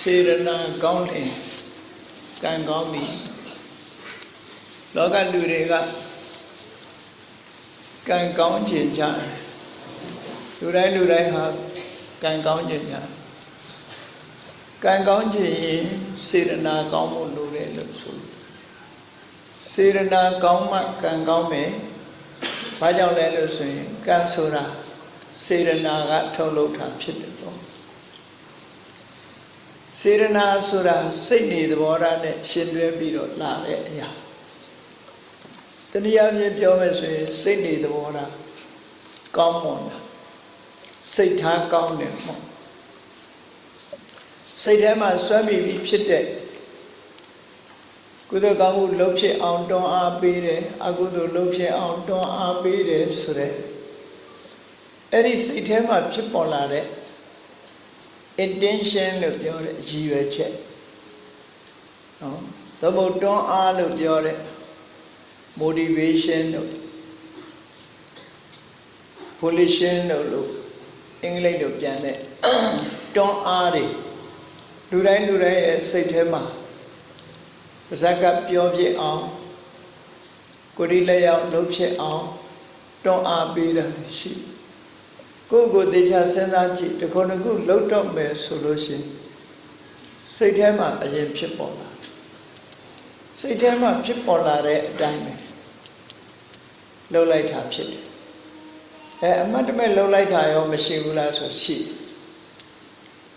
စေရနာကောင်းတယ်ကံကောင်းပြီလောကလူတွေကကံကောင်းခြင်းကြတယ်လူတိုင်းလူတိုင်းဟာကံကောင်းခြင်းကြကံကောင်းခြင်းရင်စေရနာကောင်းမှုလိုတယ်လို့ဆိုစေရနာကောင်းမှကံကောင်းမယ်ဘာကြောင့်လဲလို့ဆိုရင်ကံဆိုတာစေရနာကထုတ်လုပ်တာဖြစ်တယ်တော့ စေရနာဆိုတာစိတ်နေသဘောထားနဲ့ရှင်တွဲပြီးတော့လာတဲ့အရာတနည်းအားဖြင့်ပြောမယ်ဆိုရင်စိတ်နေသဘောထားကောင်းမွန်တာစိတ်ထားကောင်းတယ်ပေါ့စိတ်ထဲမှာစွမ်းမိပြီးဖြစ်တဲ့ကုသိုလ်ကောင်းမှုလုပ်ဖြစ်အောင်တွန်းအားပေးတယ်အကုသိုလ်လုပ်ဖြစ်အောင်တွန်းအားပေးတယ်ဆိုတဲ့အဲ့ဒီစိတ်ထဲမှာဖြစ်ပေါ်လာတဲ့ intention လို့ပြောတဲ့အရည်ရွယ်ချက်နော်သို့မဟုတ်တွန်းအားလို့ပြောတဲ့ motivation တို့ volition တို့လို့အင်္ဂလိပ်လိုပြန်တဲ့တွန်းအားတွေလူတိုင်းလူတိုင်းရဲ့စိတ်ထဲမှာပါဇက်ကပြောပြအောင်ကိုယ်ဒီလက်ရောက်လှုပ်ဖြစ်အောင်တွန်းအားပေးတာရှိ ကိုယ့်ကိုယ်သေချာစဉ်းစားကြည့်တခုတစ်ခုလှုပ်တော့မယ်ဆိုလို့ရှိရင်စိတ်ထဲမှာအရင်ဖြစ်ပေါ်လာစိတ်ထဲမှာဖြစ်ပေါ်လာတဲ့အတိုင်းပဲလှုပ်လိုက်တာဖြစ်တယ်အဲအမတ်တမဲ့လှုပ်လိုက်တာရောမရှိဘူးလားဆိုရှိ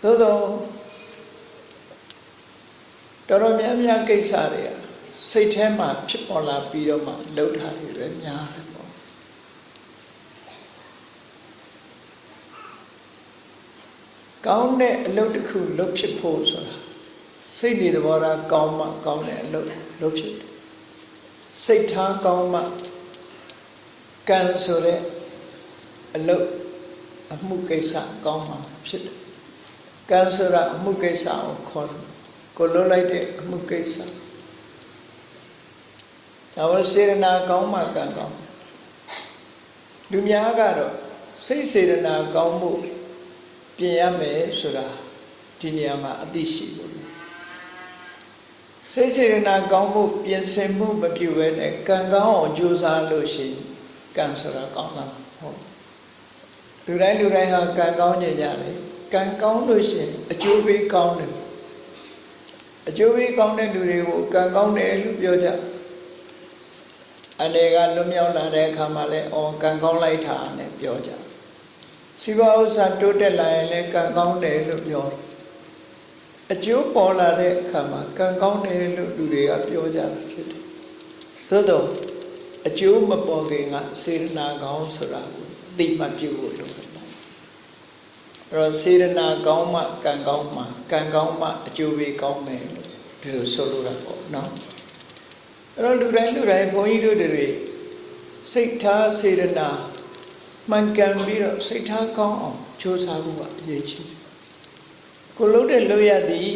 သို့သောတော်တော်များများကိစ္စတွေကစိတ်ထဲမှာဖြစ်ပေါ်လာပြီးတော့မှလှုပ်တာတွေပဲများတယ်ပေါ့ ကောင်းတဲ့အလုပ်တစ်ခုလုပ်ဖြစ်ဖို့ဆိုတာစိတ်နေသဘောထားကောင်းမှကောင်းတဲ့အလုပ်လုပ်ဖြစ်တယ်စိတ်ထားကောင်းမှကံဆိုတဲ့အလုပ်အမှုကိစ္စကောင်းမှဖြစ်တယ်ကံဆိုတာအမှုကိစ္စကိုခေါ်တယ်ကိုလွတ်လိုက်တဲ့အမှုကိစ္စဒါဝစေရနာကောင်းမှကံကောင်းလူများကတော့စိတ်စေရနာကောင်းမှု ပြင်ရမယ်ဆိုတာဒီနေရာမှာအသိရှိလို့စိတ်စေရနာကောင်းမှုပြင်ဆင်မှုမပြုဘဲနဲ့ကံကောင်းအောင်ကြိုးစားလို့ရှိရင်ကံဆိုတာကောင်းလာဟုတ်လူတိုင်းလူတိုင်းဟာကံကောင်းကြကြတယ်ကံကောင်းလို့ရှိရင်အကျိုးပေးကောင်းတယ်အကျိုးပေးကောင်းတဲ့လူတွေကိုကံကောင်းတယ်လို့ပြောကြအနေကလွတ်မြောက်လာတဲ့အခါမှာလဲအော်ကံကောင်းလိုက်တာနဲ့ပြောကြ စီးပွားဥစ္စာတိုးတက်လာရင်လည်းကံကောင်းတယ်လို့ပြောတယ်အကျိုးပေါ်လာတဲ့အခါမှာကံကောင်းတယ်လို့လူတွေကပြောကြတာဖြစ်တယ်သို့တော့အကျိုးမပေါ်ခင်ကစေရနာကောင်းဆိုတာကိုအတိမပြုဖို့လိုတယ်အဲ့တော့စေရနာကောင်းမှကံကောင်းမှကံကောင်းမှအကျိုးပေးကောင်းမယ်လို့ဒီလိုဆိုလိုတာပေါ့နော်အဲ့တော့လူတိုင်းလူတိုင်းဘုန်းကြီးတို့တွေစိတ်ထားစေရနာ မှန်ကန်ပြီးတော့စိတ်ထားကောင်းအောင်ကြိုးစားဖို့ကအရေးကြီးတယ်ကိုလုံးတဲ့လို့ရသည်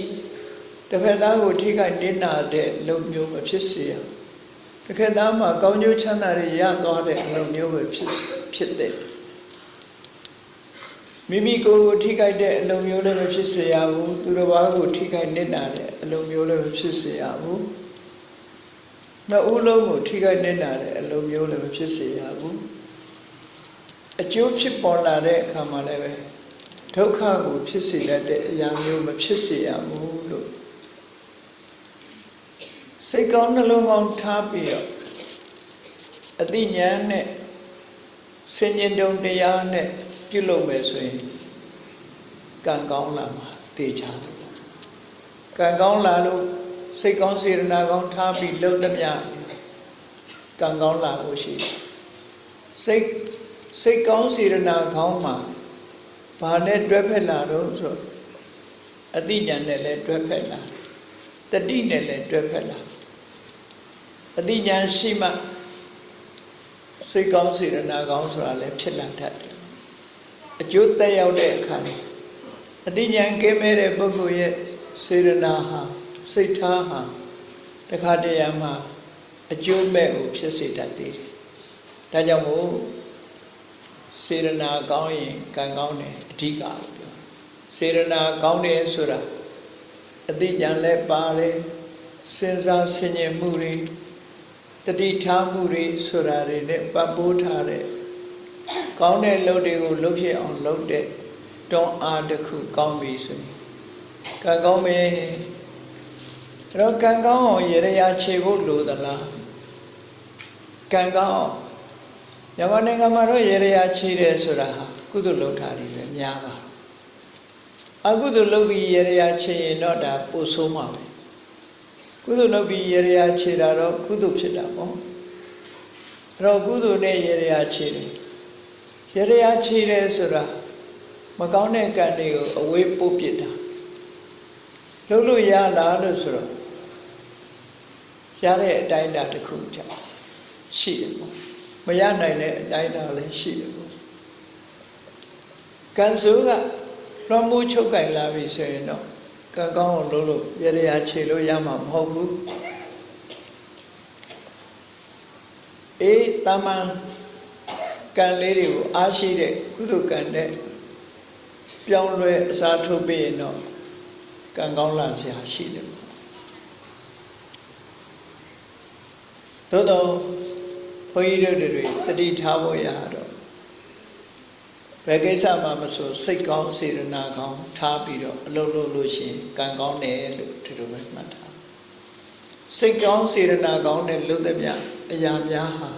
တစ်ဖက်သားကိုထိခိုက်နေတာတဲ့လုံမျိုးမဖြစ်စေရတစ်ခက်သားမှာကောင်းကျိုးချမ်းသာတွေရသွားတဲ့လုံမျိုးပဲဖြစ်ဖြစ်တဲ့မိမိကိုယ်ကိုထိခိုက်တဲ့အလုံမျိုးလည်းမဖြစ်စေရဘူးသူတစ်ပါးကိုထိခိုက်နေတာတဲ့အလုံမျိုးလည်းမဖြစ်စေရဘူးနှစ်ဦးလုံးကိုထိခိုက်နေတာတဲ့အလုံမျိုးလည်းမဖြစ်စေရဘူး အကျိုးဖြစ်ပေါ်လာတဲ့အခါမှာလည်းပဲဒုက္ခကိုဖြစ်စေတတ်တဲ့အရာမျိုးမဖြစ်စေရဘူးလို့စိတ်ကောင်းနှလုံးကောင်းထားပြီးတော့အတိညာနဲ့စင်ញင်တုံတရားနဲ့ပြုလုပ်မယ်ဆိုရင်ကံကောင်းလာမှာတေချာတယ်ကံကောင်းလာလို့စိတ်ကောင်းစေရနာကောင်းထားပြီးလုပ်သမျှကံကောင်းလာဖို့ရှိတယ်စိတ် စိတ်ကောင်းစေရနာကောင်းမှာဘာနဲ့တွဲဖက်လာတော့ဆိုအတိညာနဲ့လည်းတွဲဖက်လာတတိနဲ့လည်းတွဲဖက်လာအတိညာရှိမှစိတ်ကောင်းစေရနာကောင်းဆိုတာလည်းဖြစ်လာတတ်တယ်အကျိုးတက်ရောက်တဲ့အခါမှာအတိညာကင်းမဲ့တဲ့ပုဂ္ဂိုလ်ရဲ့စေရနာဟာစိတ်ထားဟာတခါတရံမှာအကျိုးမဲ့ကိုဖြစ်စေတတ်သေးတယ်ဒါကြောင့်မို့ စေရနာကောင်းရင်ကံကောင်းတယ်အဓိကလို့ပြောစေရနာကောင်းတယ်ဆိုတာအသိဉာဏ်လည်းပါတယ်စဉ်းစားဆင်ခြင်မှုတွေတတိထားမှုတွေဆိုတာတွေနဲ့ပတ်ပိုးထားတဲ့ကောင်းတဲ့လုပ်တွေကိုလုပ်ဖြစ်အောင်လုပ်တဲ့တွန်းအားတစ်ခုကောင်းပြီဆိုရင်ကံကောင်းမယ်အဲ့တော့ကံကောင်းအောင်ရရခြေဖို့လိုသလားကံကောင်းအောင် မြန်မာနိုင်ငံမှာတော့ရရခြေတယ်ဆိုတာဟာကုသိုလ်လုပ်တာတွေပဲများပါအကုသိုလ်လုပ်ပြီးရရခြေရင်တော့ဒါပိုဆိုးမှာပဲကုသိုလ်လုပ်ပြီးရရခြေတာတော့ကုသိုလ်ဖြစ်တာပေါ့အဲ့တော့ကုသိုလ်နဲ့ရရခြေတယ်ရရခြေတယ်ဆိုတာမကောင်းတဲ့ကံတွေကိုအဝေးပို့ပစ်တာလုပ်လို့ရလားလို့ဆိုတော့ရတဲ့အတိုင်းအတာတစ်ခုကြောင့်ရှိတယ်ပေါ့မ ရနိုင်တဲ့အတိုင်းအတာလည်းရှိတယ်ပေါ့ကံစိုးကလွှမ်းမိုးချုပ်ကင်လာပြီဆိုရင်တော့ကံကောင်းအောင်လုပ်လို့ရရခြေလို့ရမှာမဟုတ်ဘူးအေးတမန်ကံလေးတွေကိုအားရှိတဲ့ကုသိုလ်ကံနဲ့ပြောင်းလဲအစားထိုးပြီးရင်တော့ကံကောင်းလာစရာရှိတယ်သို့တော့ ဘုန်းကြီးတို့တွေတတိထားဖို့ရတော့ဘယ်ကိစ္စမှမဆိုစိတ်ကောင်းစေတနာကောင်းထားပြီးတော့အလုပ်လုပ်လို့ရှိရင်ကံကောင်းတယ်လို့ဒီလိုပဲမှတ်ထားစိတ်ကောင်းစေတနာကောင်းတဲ့လုပ်တဲ့မြအရာများဟာ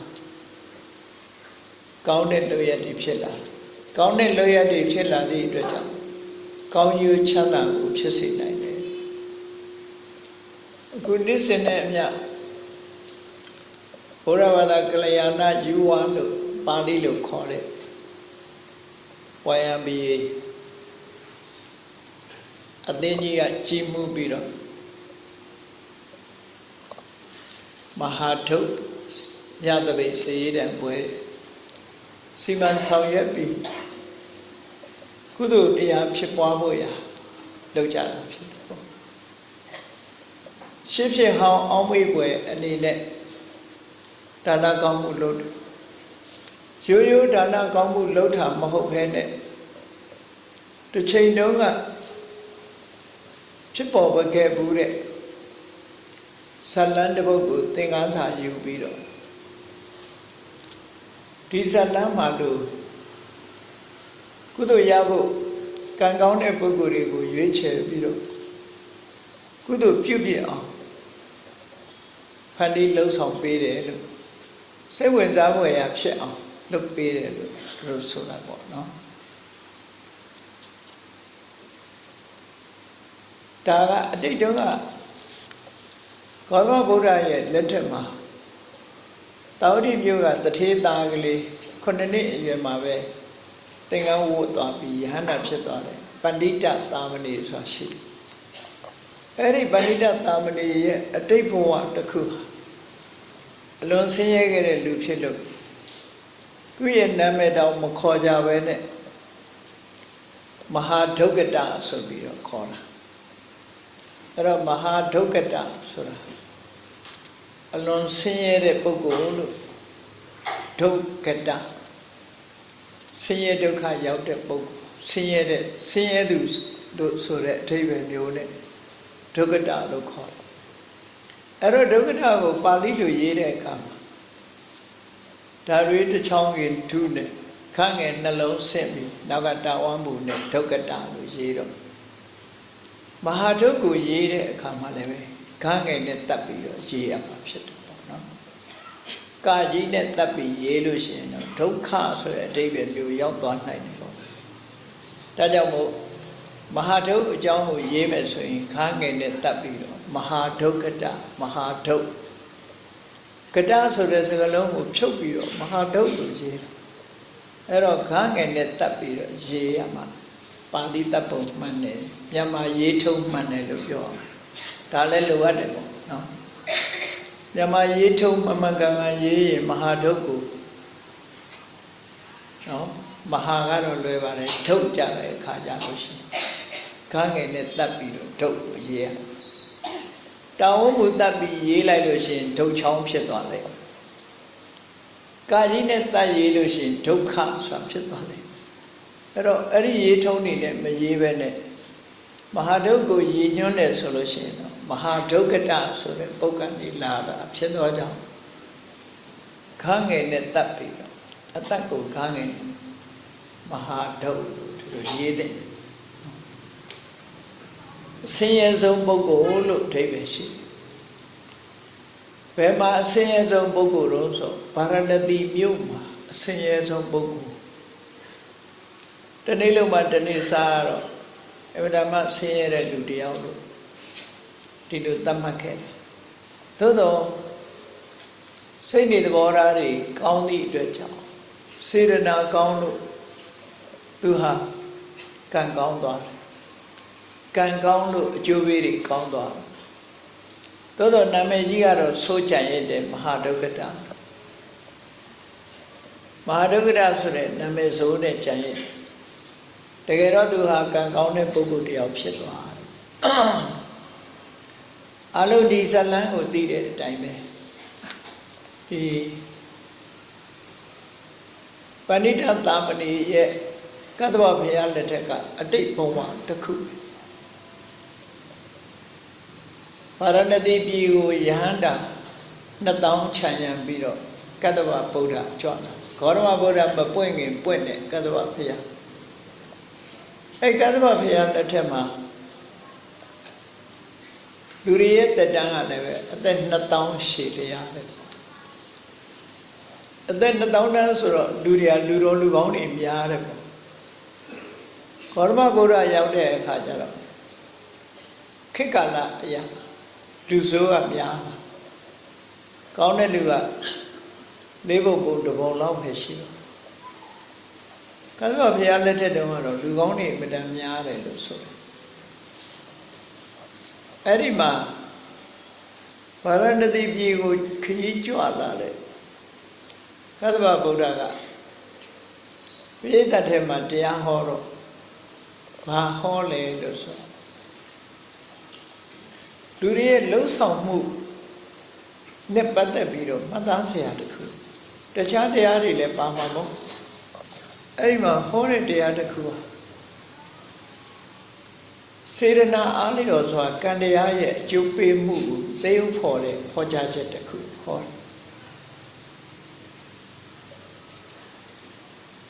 ကောင်းတဲ့လုပ်ရည်ဖြစ်လာကောင်းတဲ့လုပ်ရည်ဖြစ်လာသည့်အတွက်ကြောင့်ကောင်းကျိုးချမ်းသာကိုဖြစ်စေနိုင်တယ်အခုနေ့စဉ်နဲ့အမျှ ဘုရားဘာသာကလျာဏယူဝါလို့ပါဠိလိုခေါ်တဲ့ဝါယံဘီအသင်းကြီးကကြီးမှုပြီးတော့မဟာထုညတပိတ်စေရတဲ့ပွဲစီမံဆောင်ရွက်ပြီးကုသိုလ်တရားဖြစ်ပွားဖို့ရာလုပ်ကြတာဖြစ်တယ်ပေါ့ရှင်းဖြစ်ဟောင်းအောင်းမေးပွဲအနေနဲ့ ဒါနကောင်းမှုလုပ်တယ်ရိုးရိုးဒါနကောင်းမှုလုပ်တာမဟုတ်ဘဲနဲ့တစ်ချိန်တုန်းကဖြစ်ပေါ်ပခဲ့ဘူးတဲ့ဇလန်းတစ်ပုဒ်ကိုသင်္ကန်းစာယူပြီးတော့ဒီဇလန်းမှာလို့ကုသိုလ်ရဖို့ကံကောင်းတဲ့ပုဂ္ဂိုလ်တွေကိုရွေးချယ်ပြီးတော့ကုသိုလ်ပြုပြအောင်ဖန်တီးလှုပ်ဆောင်ပေးတယ်လို့ စိတ်ဝင်စားဖွယ်ရာဖြစ်အောင်လုပ်ပေးတယ်လို့သူတို့ဆိုတာပေါ့နော်ဒါကအတိတ်တုန်းကဂေါတမဗုဒ္ဓရဲ့လက်ထက်မှာတာဝတိမြို့ကတထေးသားကလေးခုနှစ်နှစ်အရွယ်မှာပဲသင်္ကန်းဝတ်သွားပြီးယဟန္တာဖြစ်သွားတယ်ပန္တိတသာမဏေဆိုတာရှိတယ်အဲ့ဒီပန္တိတသာမဏေရဲ့အတိတ်ဘဝတစ်ခု အလွန်ဆင်းရဲခဲ့တဲ့လူဖြစ်လို့သူ့ရဲ့နာမည်တောင်မခေါ်ကြပဲနဲ့မဟာဒုက္ကတဆိုပြီးတော့ခေါ်တာအဲ့တော့မဟာဒုက္ကတဆိုတာအလွန်ဆင်းရဲတဲ့ပုဂ္ဂိုလ်လို့ဒုက္ကတဆင်းရဲဒုက္ခရောက်တဲ့ပုဂ္ဂိုလ်ဆင်းရဲတဲ့ဆင်းရဲသူတို့ဆိုတဲ့အဓိပ္ပာယ်မျိုးနဲ့ဒုက္ကတလို့ခေါ်တယ် အဲ့တော့ဒုက္ကတကိုပါဠိလိုရေးတဲ့အခါမှာဒါတွေတစ်ချောင်းကြီးထုနဲ့ခန့်ငယ်နှလုံးဆင့်ပြီးနောက်ကတာဝမ်းမှုနဲ့ဒုက္ကတလို့ရေးတော့မဟာဒုက္ကိုရေးတဲ့အခါမှာလည်းပဲခန့်ငယ်နဲ့တတ်ပြီးတော့ရေးရမှာဖြစ်တယ်ပေါ့နော်ကာကြီးနဲ့တတ်ပြီးရေးလို့ရှိရင်တော့ဒုက္ခဆိုတဲ့အဓိပ္ပာယ်မျိုးရောက်သွားနိုင်တယ်ပေါ့ဒါကြောင့်မို့မဟာဒုက္အကြောင်းကိုရေးမယ်ဆိုရင်ခန့်ငယ်နဲ့တတ်ပြီးတော့ မဟာဒုက္ကတမဟာဒုက္ကတဆိုတဲ့စကားလုံးကိုဖြုတ်ပြီးတော့မဟာဒုက္လို့ရေးတာအဲ့တော့ခန်းငယ်နဲ့တတ်ပြီးတော့ရေးရမှာပါဠိတတ်ပုံမှန်တယ်မြန်မာရေးထုံးမှန်တယ်လို့ပြောဒါလည်းလိုအပ်တယ်ပေါ့နော်မြန်မာရေးထုံးမမှန်ကန်ကန်ရေးရင်မဟာဒုက္ကိုနော်မဟာကတော့လွယ်ပါတယ်ထုတ်ကြတဲ့အခါကြလို့ရှိရင်ခန်းငယ်နဲ့တတ်ပြီးတော့ဒုက္ကိုရေးရ တောင်းဝမှုတတ်ပြီးရေးလိုက်လို့ရှိရင်ဒုက္ချောင်းဖြစ်သွားတယ်ကာကြီးနဲ့တတ်ရေးလို့ရှိရင်ဒုက္ခဆိုတာဖြစ်သွားတယ်အဲ့တော့အဲ့ဒီရေးထုံးနေနဲ့မရေးပဲနဲ့မဟာဒုက္ခကိုရည်ညွှန်းတယ်ဆိုလို့ရှိရင်တော့မဟာဒုက္ခတဆိုတဲ့ပုဂ္ဂိုလ်နေလာတာဖြစ်သောကြောင့်ခန်းငယ်နဲ့တတ်ပြီးတော့အတ္တကိုခန်းငယ်မဟာဒုက္ခလို့ဒီလိုရေးတယ် အစင်းရဲဆုံးပုဂ္ဂိုလ်လို့အဓိပ္ပာယ်ရှိတယ်ဘယ်မှာအစင်းရဲဆုံးပုဂ္ဂိုလ်တော့ဆိုဗာရဏသီမြို့မှာအစင်းရဲဆုံးပုဂ္ဂိုလ်တနေ့လုံးမှတနေ့စားတော့အဝဒမဆင်းရဲတဲ့လူတယောက်လို့ဒီလိုသတ်မှတ်ခဲ့တယ်သို့တော့စိတ်နေသဘောထားတွေကောင်းသည့်အတွက်ကြောင့်စေရနာကောင်းလို့သူဟာကံကောင်းသွားတယ် ကံကောင်းလို့အကျိုးပေးတွေကောင်းသွားတယ်သို့တော့နာမည်ကြီးကတော့စိုးကြံရတဲ့မဟာဒုက္ခတာမဟာဒုက္ခတာဆိုတဲ့နာမည်စိုးနဲ့ကြံရတဲ့တကယ်တော့သူဟာကံကောင်းတဲ့ပုဂ္ဂိုလ်တယောက်ဖြစ်သွားတယ်အလုံးဒီဇလန်းကိုသိတဲ့အတိုင်းပဲဒီပဏိတသာမဏေရဲ့ကတ္တဝဘုရားလက်ထက်ကအတိတ်ဘဝတစ်ခုပါ ရဏတိပြည်ကိုယဟန္တာ2000ခြံရံပြီးတော့ကတ္တဝဗုဒ္ဓကြွလာဂေါရမဗုဒ္ဓမပွင့်ခင်ပွင့်တဲ့ကတ္တဝဘုရားအဲ့ကသဗ္ဗဘုရားလက်ထက်မှာလူတွေရဲ့တက်တန်းကလည်းပဲအသက်2000ရှည်လျားပဲအသက်2000တန်းဆိုတော့လူတွေကလူတော်လူကောင်းတွေများတယ်ပေါ့ခေါရမဗုဒ္ဓရောက်တဲ့အခါကျတော့ခေတ်ကာလအရာ လူဆိုးကများကောင်းတဲ့လူကလေးပုံပုံတစ်ပုံလောက်ပဲရှိတော့ကသဗ္ဗဘုရားလက်ထက်တုန်းကတော့လူကောင်းတွေအမတန်များတယ်လို့ဆိုတယ်အဲ့ဒီမှာဗာရဏသီပြည်ကိုခရီးကြွလာတဲ့ကသဗ္ဗဗုဒ္ဓကပိဋကတ်ထဲမှာတရားဟောတော့ဘာဟောလဲလို့ဆို လူတွေရဲ့လှုပ်ဆောင်မှုနဲ့ပတ်သက်ပြီးတော့မှတ်သားစရာတခုတခြားတရားတွေလည်းပါမှာမဟုတ်အဲ့ဒီမှာဟောတဲ့တရားတစ်ခုဟာစေရနာအားလျော်စွာကံတရားရဲ့အကျိုးပေးမှုကိုသေုပ်ဖော်တဲ့ဖော်ကြားချက်တစ်ခုဟော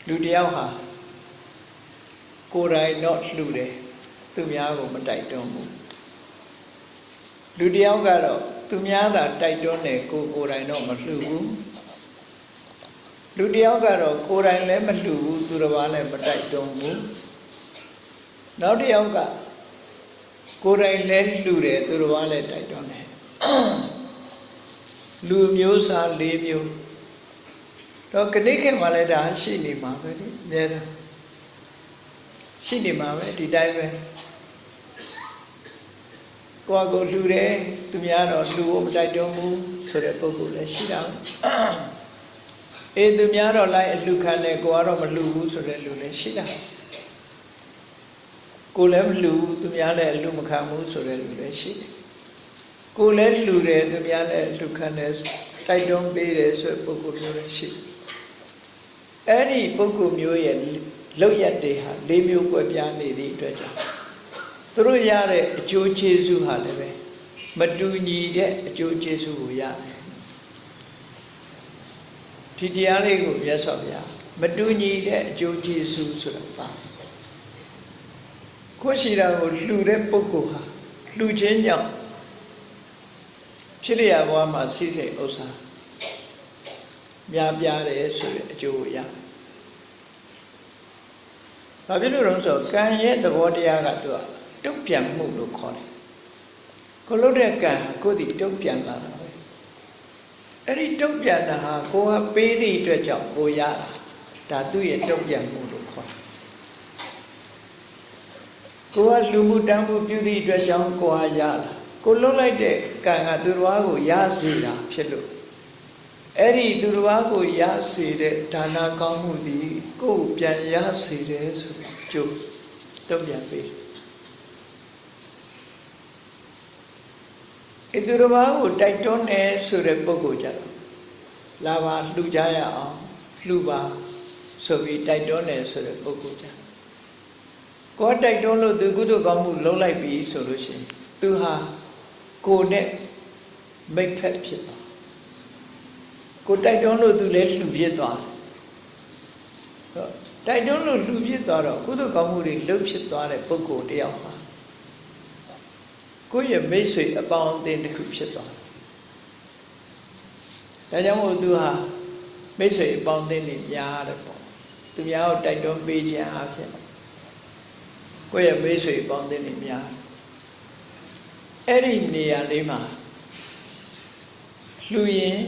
လူတယောက်ဟာကိုယ်တိုင်တော့လှူတယ်သူများကိုမတိုက်တွန်းဘူး လူတယောက်ကတော့သူများသာတိုက်တွန်းတယ်ကိုကိုယ်တိုင်တော့မလှူဘူးလူတယောက်ကတော့ကိုယ်တိုင်လည်းမလှူဘူးသူတစ်ပါးလည်းမတိုက်တွန်းဘူးနောက်တစ်ယောက်ကကိုယ်တိုင်လည်းလှူတယ်သူတစ်ပါးလည်းတိုက်တွန်းတယ်လူမျိုးစား၄မျိုးတော့ကတိခေတ်မှာလည်းဒါရှိနေမှာပဲဒီအများဆုံးရှိနေမှာပဲဒီတိုင်းပဲ ကိုယ်ကိုလှူတယ်သူများတော့လှူဖို့မတိုက်တွန်းဘူးဆိုတဲ့ပုဂ္ဂိုလ်လည်းရှိတာအေးသူများတော့လိုက်အလှခံတယ်ကိုကတော့မလှူဘူးဆိုတဲ့လူလည်းရှိတာကိုလည်းမလှူဘူးသူများလည်းအလှမခံဘူးဆိုတဲ့လူလည်းရှိတယ်ကိုလည်းလှူတယ်သူများလည်းအလှခံတယ်တိုက်တွန်းပေးတယ်ဆိုတဲ့ပုဂ္ဂိုလ်မျိုးလည်းရှိတယ်အဲ့ဒီပုဂ္ဂိုလ်မျိုးရဲ့လောက်ရက်တွေဟာ၄မျိုးကွဲပြားနေသည့်အတွက်ကြောင့် သူတို့ရတဲ့အကျိုးကျေးဇူးဟာလည်းပဲမတူညီတဲ့အကျိုးကျေးဇူးကိုရတယ်ဒီတရားလေးကိုမြတ်စွာဘုရားမတူညီတဲ့အကျိုးကျေးဇူးဆိုတာပါကိုရှိတာကိုလှူတဲ့ပုဂ္ဂိုလ်ဟာလှူခြင်းကြောင့်ဖြစ်လျာဘဝမှာစိစိတ်ဥစ္စာများပြားတယ်ဆိုတဲ့အကျိုးကိုရဘာဖြစ်လို့လဲဆိုတော့ကံရဲ့သဘောတရားကသူက တုတ်ပြန်မှုလို့ခေါ်တယ်ကိုလုပ်တဲ့ကံကိုယ်ဒီတုတ်ပြန်လာတာပဲအဲ့ဒီတုတ်ပြန်တာဟာကိုကပေးသည့်အတွက်ကြောင့်ကိုရတာဒါသူ့ရဲ့တုတ်ပြန်မှုလို့ခေါ်တယ်ကိုကလူမှုတန်းမှုပြုသည့်အတွက်ကြောင့်ကိုဟာရတာကိုလှုပ်လိုက်တဲ့ကံကသူတော်ဘာကိုရစေတာဖြစ်လို့အဲ့ဒီသူတော်ဘာကိုရစေတဲ့ဒါနာကောင်းမှုဒီကိုယ်ပြန်ရစေတယ်ဆိုပြီးကြိုးတုံ့ပြန်ပေး အသူတော်ဘာကိုတိုက်တွန်းတယ်ဆိုတဲ့ပုဂ္ဂိုလ်ကြတော့လာပါလှူကြရအောင်လှူပါဆိုပြီးတိုက်တွန်းတယ်ဆိုတဲ့ပုဂ္ဂိုလ်ကြကိုယ်တိုက်တွန်းလို့သူကုသိုလ်ကောင်းမှုလုပ်လိုက်ပြီဆိုလို့ရှိရင်သူဟာကိုယ်နဲ့မိတ်ဖက်ဖြစ်သွားကိုယ်တိုက်တွန်းလို့သူလည်းလှူဖြစ်သွားတယ်တိုက်တွန်းလို့လှူဖြစ်သွားတော့ကုသိုလ်ကောင်းမှုတွေလှုပ်ဖြစ်သွားတဲ့ပုဂ္ဂိုလ်တယောက်ဟာ ကိုယ့်ရဲ့မိတ်ဆွေအပေါင်းအသင်းတစ်ခုဖြစ်သွားတယ်ဒါကြောင့်မို့သူဟာမိတ်ဆွေအပေါင်းအသင်းတွေများတယ်ပေါ့သူများကိုတိုက်တွန်းပေးခြင်းအဖြစ်ကိုယ့်ရဲ့မိတ်ဆွေအပေါင်းအသင်းတွေများအဲ့ဒီနေရာလေးမှာလှူရင်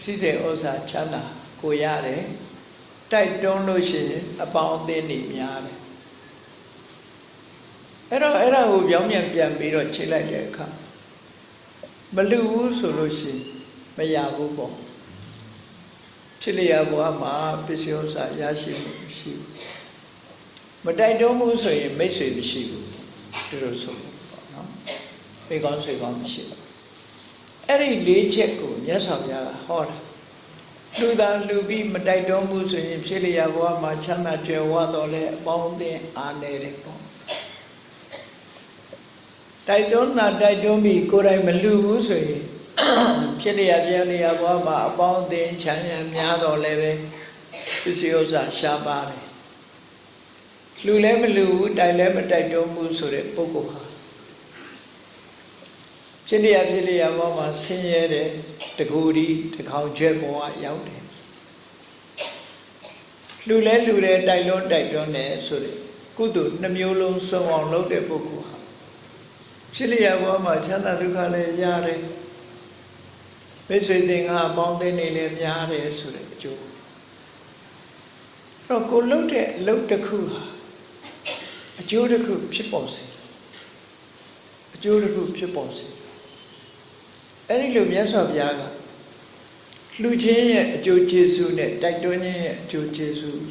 စီးတဲ့ဥစ္စာချမ်းသာကိုရတယ်တိုက်တွန်းလို့ရှိရင်အပေါင်းအသင်းတွေများတယ် အဲ့တော့အဲ့ဒါကိုပြောင်းပြန်ပြန်ပြီးတော့ချိန်လိုက်တဲ့အခါမလူဘူးဆိုလို့ရှိရင်မရဘူးပေါ့ဖြစ်လျာဘဝမှာပစ္စည်းဥစ္စာရရှိမှုမရှိဘူးမတိုက်တွန်းဘူးဆိုရင်မိတ်ဆွေမရှိဘူးဒီလိုဆိုပေါ့နော်ပေကောင်းဆွေကောင်းမရှိဘူးအဲ့ဒီလေးချက်ကိုမြတ်စွာဘုရားကဟောတာလူသားလူပြီးမတိုက်တွန်းဘူးဆိုရင်ဖြစ်လျာဘဝမှာချမ်းသာကြွယ်ဝတော့လဲအပေါင်းအသင်းအားနေတယ်ပေါ့ တိုက်တွန်းတာတိုက်တွန်းပြီးကိုယ်တိုင်မလူဘူးဆိုရင်ဖြစ်လျာပြောလျာဘဝမှာအပေါင်းအသင်းချမ်းသာများတော့လဲပဲပစ္စည်းဥစ္စာရှားပါတယ်လူလည်းမလူဘူးတိုက်လည်းမတိုက်တွန်းဘူးဆိုတဲ့ပုဂ္ဂိုလ်ဟာဖြစ်လျာဖြစ်လျာဘဝမှာဆင်းရဲတဲ့တကူဒီတခေါင်ကျွဲဘဝရောက်တယ်လူလဲလူတယ်တိုက်လွန်းတိုက်တွန်းတယ်ဆိုတဲ့ကုသိုလ်နှမျိုးလုံးစုံအောင်လုပ်တဲ့ပုဂ္ဂိုလ်ဟာ ဖြစ်လျာဘဝမှာချမ်းသာဒုက္ခလည်းရတယ်မိတ်ဆွေသင်္ဃာပေါင်းသင်းနေလည်းများတယ်ဆိုတဲ့အကျိုးတော့ကိုလှုပ်တဲ့အလုပ်တစ်ခုဟာအကျိုးတစ်ခုဖြစ်ပေါ်စေအကျိုးတစ်ခုဖြစ်ပေါ်စေအဲ့ဒီလိုမြတ်စွာဘုရားကလှူခြင်းရဲ့အကျိုးကျေးဇူးနဲ့တိုက်တွန်းခြင်းရဲ့အကျိုးကျေးဇူး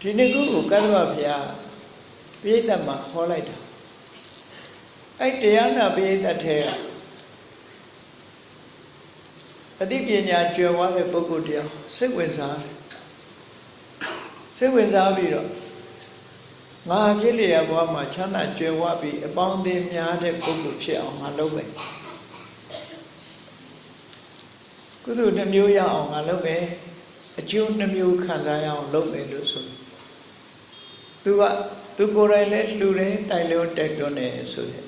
ဒီနှစ်ခုကိုကသဗ္ဗဘုရားပြိဿတ်မှာခေါ်လိုက်တာ အဲ့တရားနာပြိဿတ်ထဲကအသိပညာကျွယ်ဝတဲ့ပုဂ္ဂိုလ်တရားစိတ်ဝင်စားတယ်စိတ်ဝင်စားပြီးတော့ငါဖြစ်လျက်ဘဝမှာချမ်းသာကြွယ်ဝပြီးအပေါင်းအသင်းများတဲ့ပုဂ္ဂိုလ်ဖြစ်အောင်ငါလုပ်မယ်ကုသိုလ်နှမျိုးရအောင်ငါလုပ်မယ်အကျိုးနှမျိုးခံစားရအောင်လုပ်မယ်လို့ဆိုသူကသူကိုယ်တိုင်လည်းလှူတယ်တိုက်လို့တိုက်တွန်းတယ်ဆိုတဲ့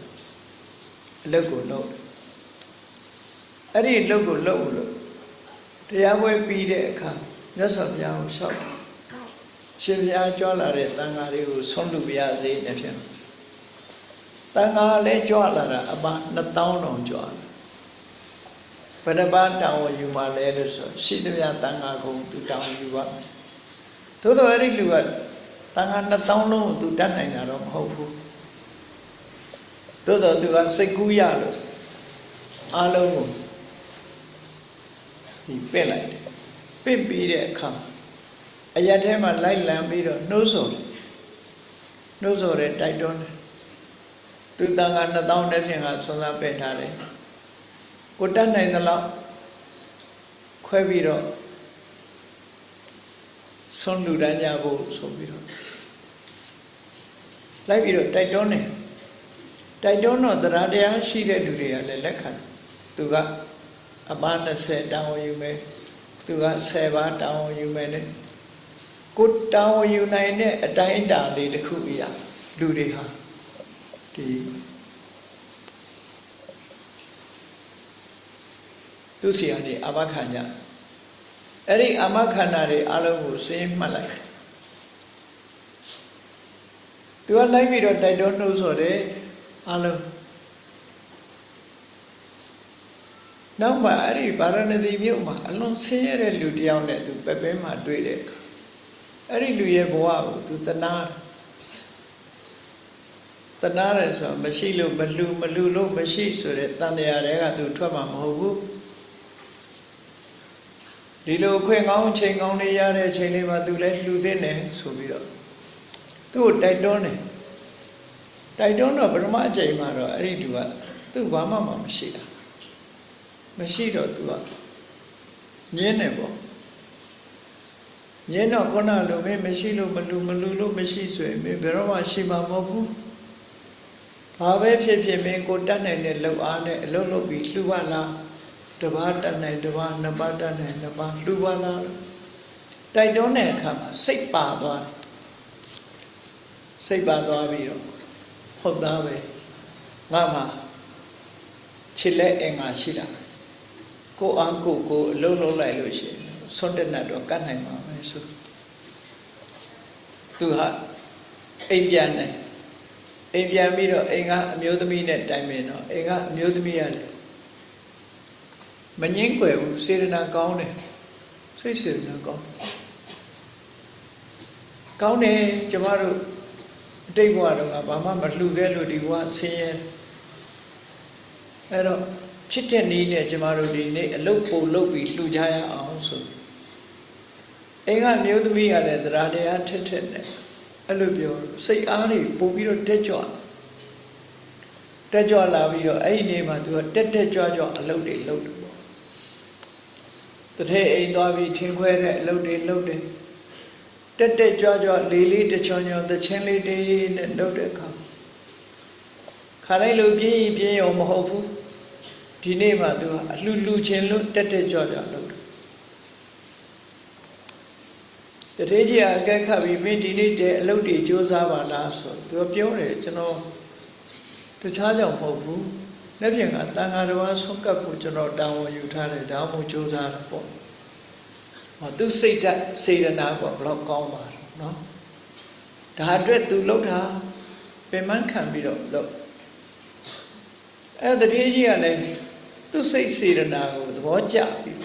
အလုပ်ကိုလုပ်တယ်အဲ့ဒီအလုပ်ကိုလုပ်လို့တရားပွဲပြီးတဲ့အခါမြတ်စွာဘုရားကိုလျှောက်ရှင်ဘုရားကြွလာတဲ့တန်ဃာတွေကိုဆုံးလူပြရစေတဲ့ဖြစ်တန်ဃာလည်းကြွလာတာအပါ2000တောင်ကြွလာဘယ်နှပါတောင်းယူမှလဲလို့ဆိုရှိသမျှတန်ဃာကိုသူတောင်းယူပါမယ်သို့တော်အဲ့ဒီလူကတန်ဃာ2000လုံးကိုသူတတ်နိုင်တာတော့မဟုတ်ဘူး သို့တော်သူကစိတ်ကူးရလို့အားလုံးကိုဒီပင့်လိုက်တယ်ပင့်ပြီးတဲ့အခါအရက်ထဲမှာလိုက်လံပြီးတော့နှိုးဆော်တယ်နှိုးဆော်တယ်တိုက်တွန်းတယ်သူတန်ခါ2000နဲ့ဖြင့်ကဆွမ်းစားပင့်ထားတယ်ကိုတတ်နိုင်သလောက်ခွဲပြီးတော့ဆွမ်းလူတန်းကြဖို့ဆိုပြီးတော့လိုက်ပြီးတော့တိုက်တွန်းတယ် တိုက်တွန်းတော့တရားတရားရှိတဲ့လူတွေကလည်းလက်ခံသူကအပန်း20တောင်းယူမယ်သူက10ပါးတောင်းယူမယ်နဲ့ကိုတောင်းယူနိုင်တဲ့အတိုင်းအတာလေးတစ်ခုအရာလူတွေဟာဒီသူစီကနေအမခံကြအဲ့ဒီအမခန္ဓာတွေအလုံးကိုစင်းမှတ်လိုက်သူကလိုက်ပြီးတော့တိုက်တွန်းနှုတ်ဆိုတယ် အလုံးနောက်မှအဲ့ဒီဗာရဏသီမြို့မှာအလွန်ဆင်းရဲတဲ့လူတယောက်နဲ့သူပဲပဲမှတွေ့တဲ့အခါအဲ့ဒီလူရဲ့ဘဝကိုသူတနာတနာရဲဆိုမရှိလို့မလူမလူလို့မရှိဆိုတဲ့တန်တရားတွေကသူထွက်မှာမဟုတ်ဘူးဒီလိုခွင့်ကောင်းချိန်ကောင်းလေးရတဲ့ချိန်လေးမှာသူလည်းလှူသင့်တယ်ဆိုပြီးတော့သူ့ကိုတိုက်တွန်းတယ် တိုက်တွန်းတော့ပထမအချိန်မှာတော့အဲ့ဒီလူကသူ့ဘာမှမရှိတာမရှိတော့သူကညင်းနေပေါ့မြင်တော့ခုနလိုမင်းမရှိလို့မလူမလူလို့မရှိဆိုရင်မင်းဘယ်တော့မှရှိမှာမဟုတ်ဘူးဘာပဲဖြစ်ဖြစ်မင်းကိုတတ်နိုင်တဲ့လှုပ်အားနဲ့အလုပ်လုပ်ပြီးလှူပါလားတပားတတ်နိုင်တပားနှစ်ပါးတတ်နိုင်နှစ်ပါးလှူပါလားတိုက်တွန်းတဲ့အခါမှာစိတ်ပါသွားတယ်စိတ်ပါသွားပြီးတော့ ဟုတ်သားပဲငါမှချစ်လက်အင်္ဂါရှိတာကိုအားကိုကိုအလုံးလုံးလိုက်လို့ရှိရင်ဆွတ်တဲ့နတ်တော့ကတ်နိုင်မှာပဲဆိုသူဟာအိမ်ပြန်တယ်အိမ်ပြန်ပြီးတော့အိမ်ကအမျိုးသမီးနဲ့တိုင်ပင်တော့အိမ်ကအမျိုးသမီးရတယ်မငင်းွယ်ဘူးစေရနာကောင်းတယ်စိတ်စေရနာကောင်းကောင်းတယ်ကျမတို့ အတိတ်ဘဝတော့ဘာမှမလှူခဲ့လို့ဒီဘဝဆင်းရဲအဲ့တော့ဖြစ်တဲ့နည်းနဲ့ကျမတို့ဒီနေ့အလုတ်ပုံလုတ်ပြီးလှူကြရအောင်ဆိုအိမ်ကမျိုးသမီးကလည်းတရားတရားထက်ထက်နဲ့အဲ့လိုပြောစိတ်အားတွေပို့ပြီးတော့တက်ကြွတက်ကြွလာပြီးတော့အဲ့ဒီနေ့မှာသူကတက်တက်ကြွကြွအလုတ်တွေလုတ်တယ်ပေါ့တထဲအိမ်သွားပြီးထင်းခွဲတဲ့အလုတ်တွေလုတ်တယ် တက်တက်ကြွကြွလေးလေးတချွန်ချွန်တချင်းလေးတေးနဲ့လုပ်တဲ့အခါခါတိုင်းလူပြင်းပြင်းရောမဟုတ်ဘူးဒီနေ့မှသူကအလှလူချင်းလို့တက်တက်ကြွကြွလုပ်တယ်တထေးကြီးအကက်ခတ်ပြီးမင်းဒီနေ့တည်းအလုပ်တွေစူးစမ်းပါလားဆိုသူကပြောတယ်ကျွန်တော်တခြားကြောင့်မဟုတ်ဘူးလက်ပြန်ကတန်ခါတော်ဆွတ်ကပ်ကိုကျွန်တော်တာဝန်ယူထားတယ်ဒါမှမဟုတ်စူးစမ်းတာပေါ့ သူစိတ်ဓာတ်စေရနာကဘလောက်ကောင်းပါတော့နော်ဒါအတွက်သူလှုပ်တာပင်မခံပြီးတော့လှုပ်အဲတတိကြီးကလည်းသူစိတ်စေရနာကိုသဘောကျပြီး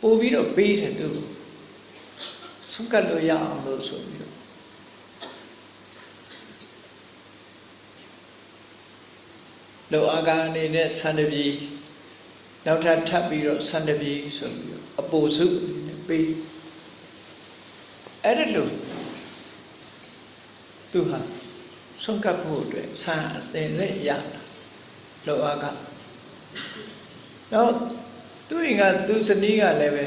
ပို့ပြီးတော့ပေးတယ်သူဆုံးကပ်လို့ရအောင်လို့ဆိုပြီးတော့လောအာကအနေနဲ့ဆန္ဒပြည် နောက်ထပ်ထပ်ပြီးတော့ဆန္ဒပြည်ဆိုပြီးတော့အပိုစုပေးအဲ့ဒါလို့သူဟာဆုံးကပ်ဖို့အတွက်ဆန္အစင်နဲ့ရတာလောအာကနောက်သူ့ရင်ကသူ့ဇနီးကလည်းပဲ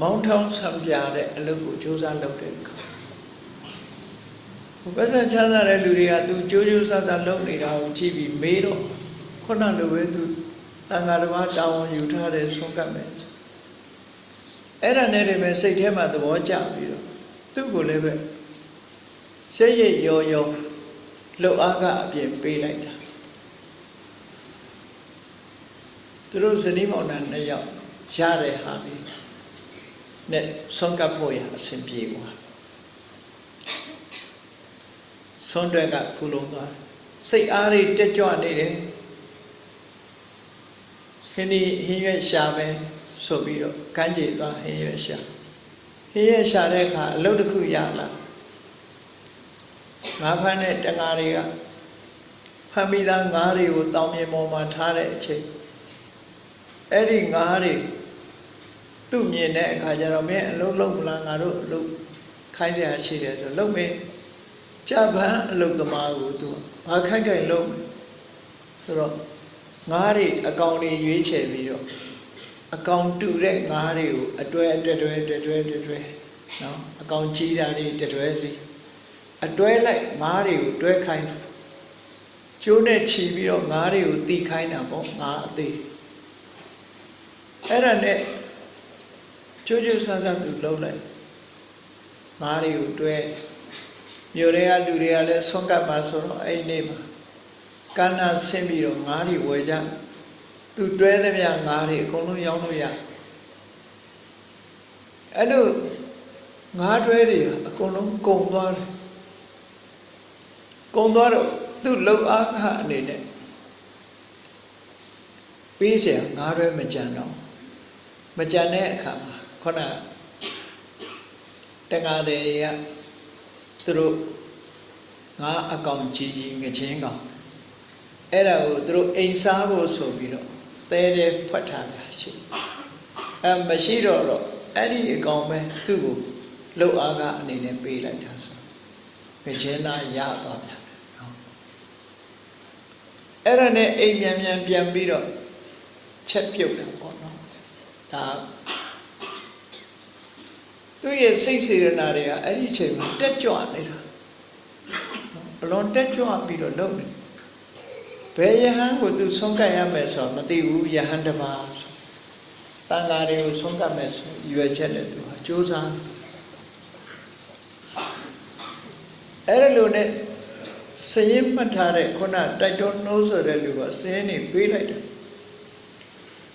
မောင်းထောင်းဆံပြတဲ့အလုပ်ကိုစူးစမ်းလုပ်တဲ့အခါဘယ်စံချမ်းသာတဲ့လူတွေကသူကြိုးကြိုးစားစားလုပ်နေတာကိုကြည့်ပြီးမေးတော့ခုနလိုပဲသူ တန်ဃာတော်ဘာတာဝန်ယူထားတဲ့ဆုံးကပ်မယ်အဲ့ဒါနဲ့တည်းပဲစိတ်ထဲမှာသဘောကျပြီးတော့သူ့ကိုလည်းပဲရှက်ရရောရောလှုပ်အားကအပြင်ပေးလိုက်တာသူတို့ဇနီးမောင်နှံနှစ်ယောက်ရတဲ့ဟာဒီနဲ့ဆုံးကပ်ဖို့ရအဆင်ပြေသွားဆုံးတွက်ကဖူလုံးသွားစိတ်အားတွေတက်ကြွနေတယ် ဟင်းဒီဟင်းရွက်ရှာမယ်ဆိုပြီးတော့ကမ်းခြေသွားဟင်းရွက်ရှာဟင်းရွက်ရှာတဲ့အခါအလုပ်တစ်ခုရလာငါးဖမ်းတဲ့တငါတွေကဖမ်းပြီးသားငါးတွေကိုတောင်မြေပေါ်မှာထားတဲ့အချိန်အဲ့ဒီငါးတွေသူ့မြင်တဲ့အခါကျတော့မင်းအလုံးလုံးမလားငါတို့အလုံးခိုင်းရရှိတယ်ဆိုလုံးမင်းကြပန်းအလုံးသမားကိုသူဘာခိုင်းခိုင်းလုံးဆိုတော့ ငါးတွေအကောင်တွေရွေးချယ်ပြီးတော့အကောင်တူတဲ့ငါးတွေကိုအတွဲအတွဲတွဲတွဲတွဲတွဲနော်အကောင်ကြီးတာတွေတွဲစီအတွဲလိုက်ငါးတွေကိုတွဲခိုင်းကျိုးနဲ့ခြီးပြီးတော့ငါးတွေကိုတီးခိုင်းတာပေါ့ငါးအသေးအဲ့ဒါနဲ့ကျိုးကျိုးဆန်းဆန်းသူလှုပ်လိုက်ငါးတွေကိုတွဲမြို့တွေကလူတွေကလည်းဆုံးကပ်မှာဆိုတော့အဲ့ဒီနေ့မှာ ကန္နာဆင်းပြီးတော့ငါးတွေဝယ်ကြသူတွဲသမျှငါးတွေအကုန်လုံးရောင်းလို့ရအဲ့လိုငါးတွဲတွေအကုန်လုံးကုန်သွားတယ်ကုန်သွားတော့သူ့လုံအားခအနေနဲ့ပေးเสียငါးတွဲမကြံတော့မကြံတဲ့အခါမှာခုနတက္ကသိုလ်ကသူတို့ငါအကောင်ကြီးကြီးငချင်းကောင် အဲ့ဒါကိုသူတို့အိမ်စားဖို့ဆိုပြီးတော့သဲတဲ့ဖွက်ထားတာရှိအဲမရှိတော့တော့အဲ့ဒီအကောင်ပဲသူ့ကိုလှုပ်အားကအနေနဲ့ပေးလိုက်တာဆိုငချင်းသားရသွားပြန်နော်အဲ့ဒါနဲ့အိမ်မြန်မြန်ပြန်ပြီးတော့ချက်ပြုတ်တာပေါ့နော်ဒါသူ့ရဲ့စိတ်စေရနာတွေကအဲ့ဒီအချိန်မှာတက်ကြွနေတာအလွန်တက်ကြွပြီးတော့လုပ်နေ ဘယ်ယဟန်ကိုသူဆုံးကပ်ရမယ်ဆိုတော့မသိဘူးယဟန်တစ်ပါးဆိုတန်ဃာတွေကိုဆုံးကပ်မယ်ဆိုရွယ်ချက်နဲ့သူဟာစူးစမ်းအဲ့ဒါလိုနဲ့စရင်မှတ်ထားတဲ့ခုနတိုက်တွန်းနှိုးဆိုတဲ့လူကစရင်နေပေးလိုက်တယ်